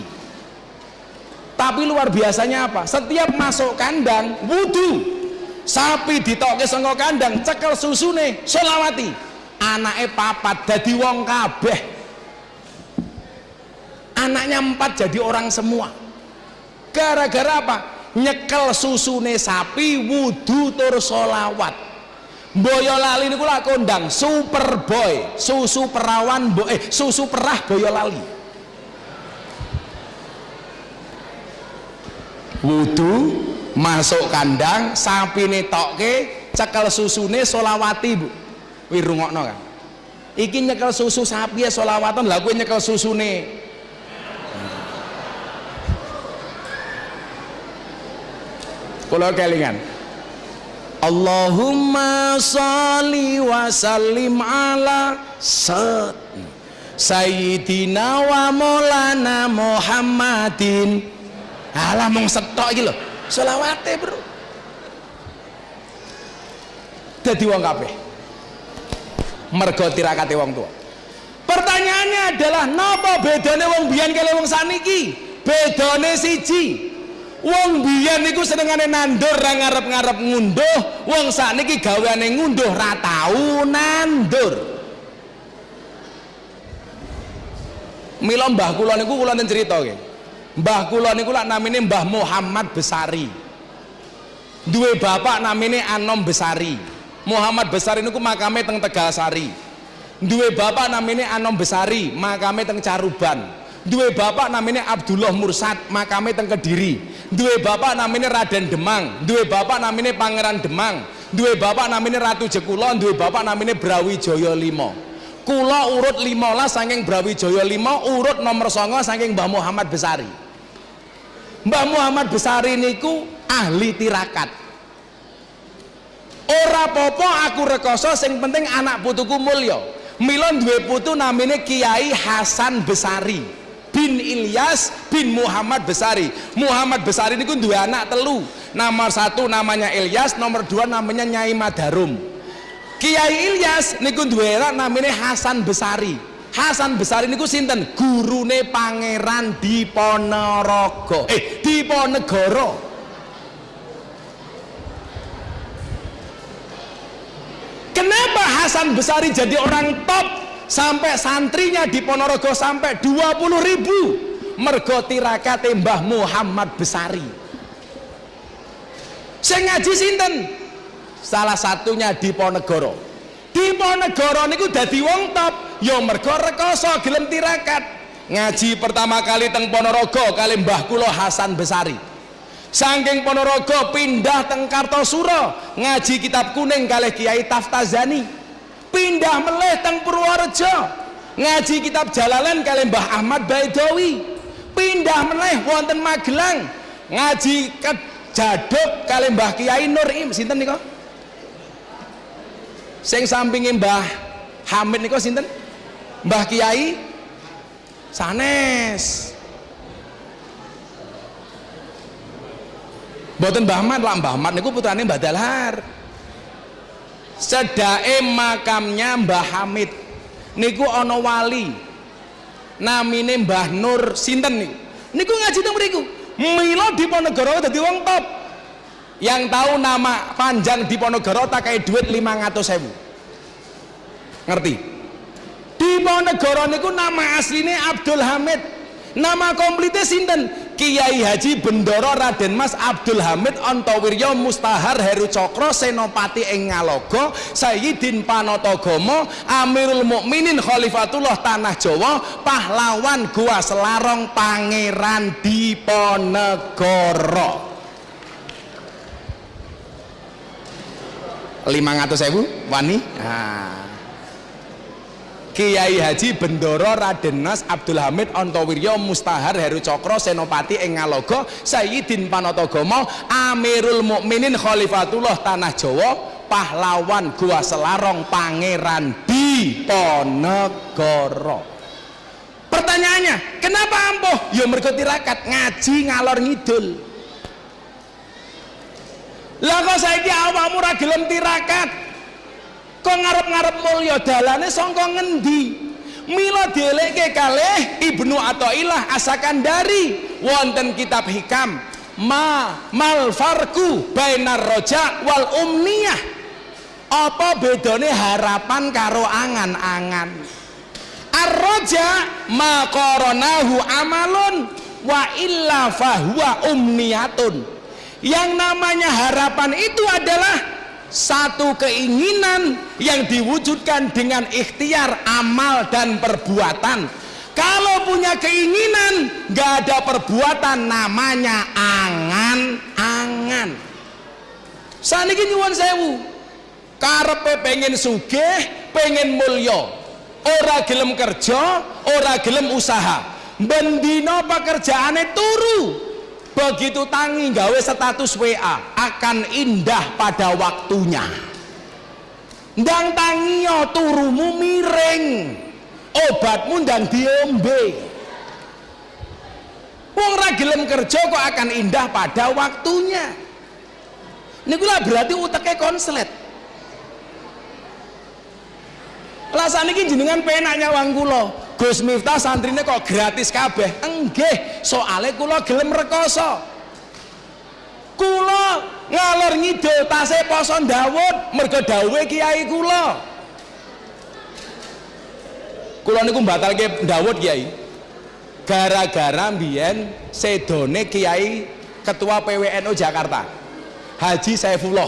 Tapi luar biasanya apa? Setiap masuk kandang wudhu sapi ditoke saka kandang cekel susune solawati anaknya papat jadi wong kabeh. Anaknya empat jadi orang semua. Gara-gara apa nyekel susune sapi wudhu tur solawat Boyolali niku lak kondang Superboy susu perawan bo eh susu perah Boyolali wudhu masuk kandang sapi toke cekel susune solawati bu. Wirungokno kan iki nyekel susu sapi ya solawatan lah gue nyekel susune kalau kelingan. Allahumma salli wa sallim ala sat Sayyidina wa maulana Muhammadin. Alah mong setok iki lho. Selawate bro. Dadi wong kabeh. Mergo tirakate wong tua pertanyaannya adalah napa bedane wong biyen kali wong saniki? Bedane siji wong biyen niku senengane nandur ra ngarep-ngarep ngunduh wong sakniki gaweane ngunduh ra tau nandur Mila mbah kula niku kula nen cerita nggih. Mbah kula niku lak namine Mbah Muhammad Besari. Duwe bapak namine Anom Besari. Muhammad Besari niku makame teng Tegalsari duwe bapak namine Anom Besari makame teng Caruban duwe bapak namine Abdullah Mursad makame teng Kediri. Duwe bapak namine Raden Demang. Duwe bapak namine Pangeran Demang. Duwe bapak namine Ratu Jekulon duwe bapak namine Brawijaya 5 kula urut 15 saking Brawijaya 5 urut nomor 9 saking Mbah Muhammad Besari. Mbah Muhammad Besari niku ahli tirakat. Ora popo aku rekoso sing penting anak putuku mulya. Mila duwe putu namine Kiai Hasan Besari bin Ilyas bin Muhammad Besari Muhammad Besari niku duwe anak telu nomor satu namanya Ilyas nomor dua namanya Nyai Madarum Kiai Ilyas niku duwe anak namanya Hasan Besari. Hasan Besari niku sinten? Gurune Pangeran Diponorogo. Eh, Diponegoro. Kenapa Hasan Besari jadi orang top sampai santrinya di Ponorogo sampai 20 ribu. Mergo tirakate Mbah Muhammad Besari. Saya ngaji sinten? Salah satunya di Ponegoro. Di Ponegoro niku dadi wong top. Ya mergo rekoso gelem tirakat. Ngaji pertama kali teng Ponorogo kali Mbah kula Hasan Besari. Saking Ponorogo pindah teng Kartosuro. Ngaji kitab kuning kali Kiai Taftazani pindah meleh teng Purworejo. Ngaji kitab Jalalain kali Mbah Ahmad Baidowi. Pindah meleh wonten Magelang. Ngaji ke Jaduk kali Mbah Kiai Nur Im. Sinten nika sing sampinge Mbah Hamid niku sinten? Mbah Kiai sanes. Mboten Mbah Ahmad lah Mbah Ahmad niku putrane Mbah Dalhar sedake makamnya Mbah Hamid. Niku ana wali. Namine Mbah Nur sinten niku. Niku ngaji teng mriku. Mila Diponegoro dadi wong top. Yang tahu nama panjang Diponegoro tak kayak duit 500 sewu ngerti? Diponegoro niku nama aslinya Abdul Hamid. Nama komplitnya sinten Kiai Haji Bendoro Raden Mas Abdul Hamid Antowiryo Mustahar Heru Cokro Senopati ing Ngalogo Sayyidin Panotogomo Amirul Mukminin Khalifatullah Tanah Jawa pahlawan Gua Selarong Pangeran Diponegoro 500 ribu wani nah. Kiai Haji Bendoro Raden Mas Abdul Hamid Antowiryo Mustahar Heru Cokro Senopati ing Ngalogo Sayyidin Panatagomo Amirul Mukminin Khalifatullah Tanah Jawa pahlawan Gua Selarong Pangeran Diponegoro pertanyaannya kenapa ampuh? Ya mergo tirakat ngaji ngalor ngidul. Lah kok saiki awakmu ra gelem tirakat kok ngarep-ngarep mulya dalane sangka ngendi? Mila dielekke kalih Ibnu Athaillah Asakandari. Wonten kitab hikam ma mal farku bainar roja wal umniyah. Apa bedane harapan karo angan-angan? Ar-roja ma qoronahu amalun wa illa fahuwa umniyatun. Yang namanya harapan itu adalah satu keinginan yang diwujudkan dengan ikhtiar amal dan perbuatan. Kalau punya keinginan gak ada perbuatan namanya angan-angan saniki nyuwun sewu. Karepe pengen sugih pengen mulya. Ora gelem kerja ora gelem usaha. Bendino pekerjaane turu begitu tangi gawe status WA akan indah pada waktunya. Ndang tangio turumu miring. Obatmu ndang diombe. Wong ra gelem kerja kok akan indah pada waktunya. Niku lah berarti uteke konslet. Alasan ini jenengan penak nyawang kula Gus Miftah santrine kok gratis kabeh? Enggih soalnya kula gelem rekoso. Kula ngalor ngidul tasih poso Dawud mergo dawuhe kiai kula. Kula niku batalke Dawud kiai. Gara-gara mbiyen sedone kiai ketua PWNU Jakarta Haji Saifullah.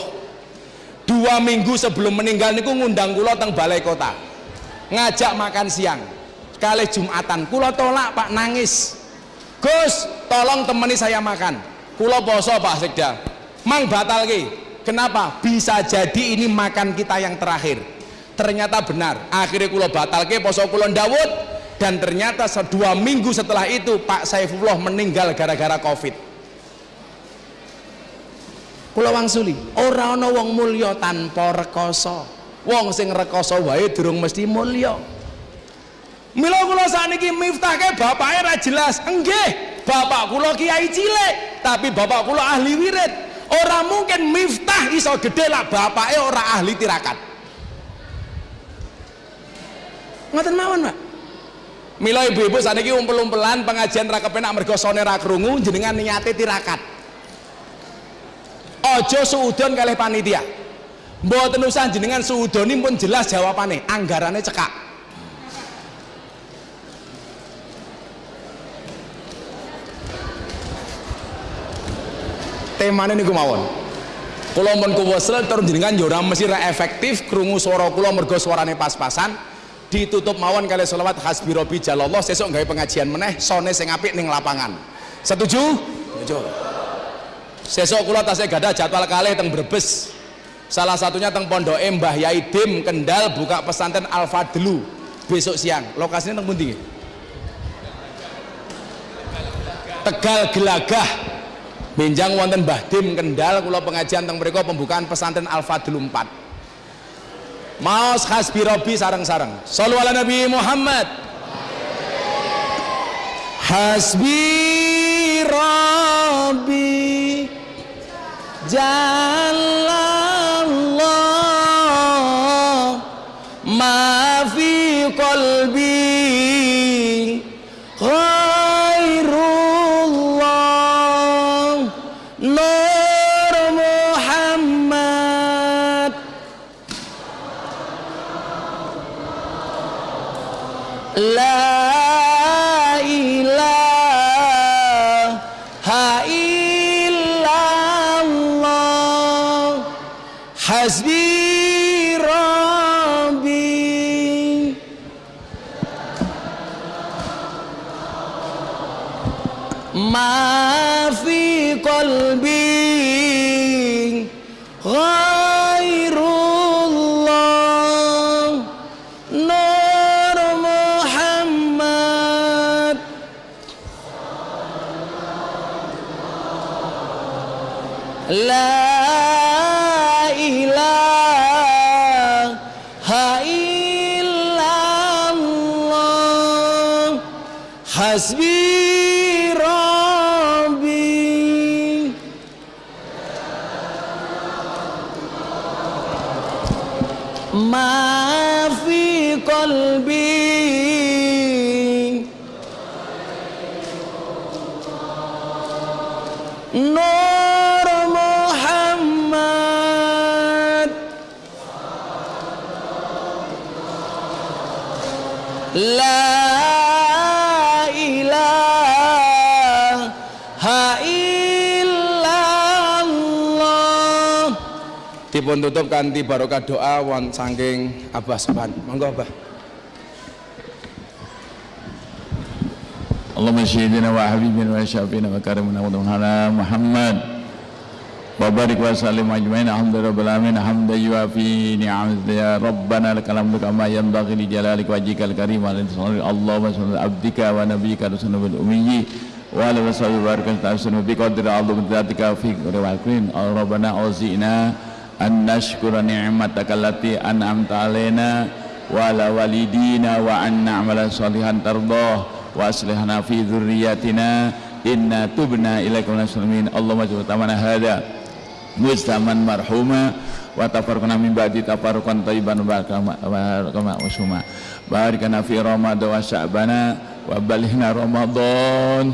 Dua minggu sebelum meninggal niku ngundang kula teng balai kota ngajak makan siang kali Jumatan. Kula tolak Pak nangis. Gus tolong temani saya makan. Kula poso Pak Sekda. Mang batal ki. Kenapa? Bisa jadi ini makan kita yang terakhir. Ternyata benar. Akhirnya kula batal ke poso kula Dawud dan ternyata dua minggu setelah itu Pak Saifullah meninggal gara-gara covid. Kula wangsuli ora ana wong mulya tanpa rekoso. Wong sing rekoso wae durung mesti mulya mila kula sakniki miftahke bapake ra jelas enggih bapak kula kiai cilik tapi bapak kula ahli wirid ora mungkin miftah iso gede lah bapake ora ahli tirakat ngoten mawon Pak Mila ibu-ibu saat ini umpel-umpelan pengajian ra kepenak mergo sone ra krungu jenengan niate tirakat. Ojo suudon kalih panitia. Mboten usah jenengan suudoni pun jelas jawabane, anggarannya cekak. Temane niku mawon. Kula mun kuwesel tur jenengan yo ora mesti ra efektif krungu swara kula mergo swarane pas-pasan. Ditutup mawon kali sholawat hasbi robi jalallah sesuk gawe pengajian meneh sone sing apik ning lapangan. Setuju? setuju. Sesuk kula tasih gadah jadwal kalih teng Brebes. Salah satunya teng Pondok Mbah Yai Dim Kendal buka pesantren Al Fadlu besok siang. Lokasinya teng pundi Tegal Gelagah Benjang wonten Mbah Dim Kendal kula pengajian teng mriku pembukaan pesantren Al Fadlu 4 Maos hasbi robi sarang-sarang. Sallu ala Nabi Muhammad. Hasbi Rabbi Jalallah dipun tutup kanthi barokah doa won saking Abah Sepan. Monggo Abah. Allahumma wa habibina wa syafiina wa karimina wa tuhana Muhammad. Wa barik wa sallim ajmain. Alhamdulillah rabbil alamin. Hamdan yuafi ya rabbana lakal hamdu kama yanbaghi li jalali wajhikal karim wa salli Allahumma sallallahu abdika wa nabiyyika rasulul ummi wa ala wa sallam wa barakatuhu ta'ala. Bi qadri Allahumma fi rabbana an nashkura ni'mataka allati an'amta alaina wa ala walidina wa anna amala salihan tardah wa aslihana fi dhurriyatina inna tubna ilaikum nasalmin Allahumma jubat tamana hada mujtaman marhuma wa tafarkuna min ba'di tafarkun tayiban wa kama usuma barikana fi ramadhan wa sya'bana wa balihna ramadhan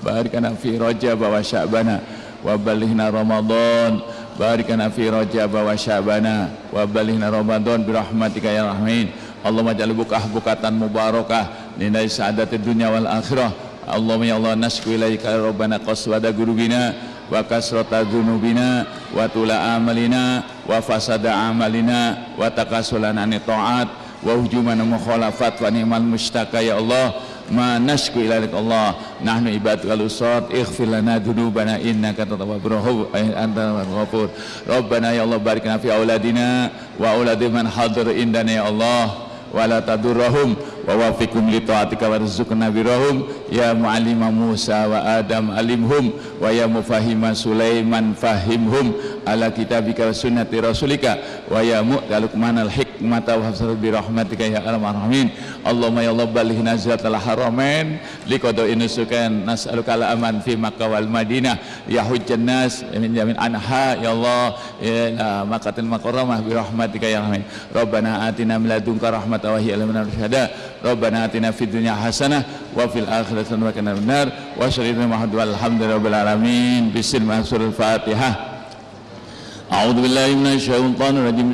barikana fi rajab wa sya'bana wa balihna ramadhan barikana fi rajab wa syabana wa balighna ramadan bi rahmatika ya rahmin. Allahumma ja'al bukah bukatan mubarakah nilai sa'adat dunia wal akhirah. Allahumma ya Allah nasku ilaika ya rabbana qaswada gurubina wa kasrata dhunubina wa tula amalina wa fasada amalina wa takasulana ni ta'at wa hujumana mukhalafat wa ni'mal mustaka ya Allah ma nashku ilaik Allah. Nahnu ibadukal usad. Ighfir lana dhunubana innaka tawwabur rahim anta ghafur. Rabbana ya Allah barik lana fi auladina wa auladi man hadir indana ya Allah. Wa la tadurrahum wa wafiqhum li taatika warzuqna birahum. Ya muallima Musa wa Adam alimhum wa ya mufahima Sulaiman fahimhum ala kitabika wa sunnati rasulika wa ya mu'talukman al hikmata wa hafsat bi rahmatika ya arhamar rahimin. Allahumma ya Allah balih nazratal haramain li qada'i nusukan nas'aluka al aman fi Makkah wal Madinah. Ya hujjan nas min jamin anha ya Allah. Ya makatil makarramah bi rahmatika ya rahmin Rabbana atina min ladunka rahmatan wa hiya syahada Rabbana atina fid dunya hasanah wa fil akhirati hasanah wa qina adzabannar wa Muhammad walhamdulillahi rabbil alamin. Bismillahir fatihah أعوذ بالله من الشيطان الرجيم.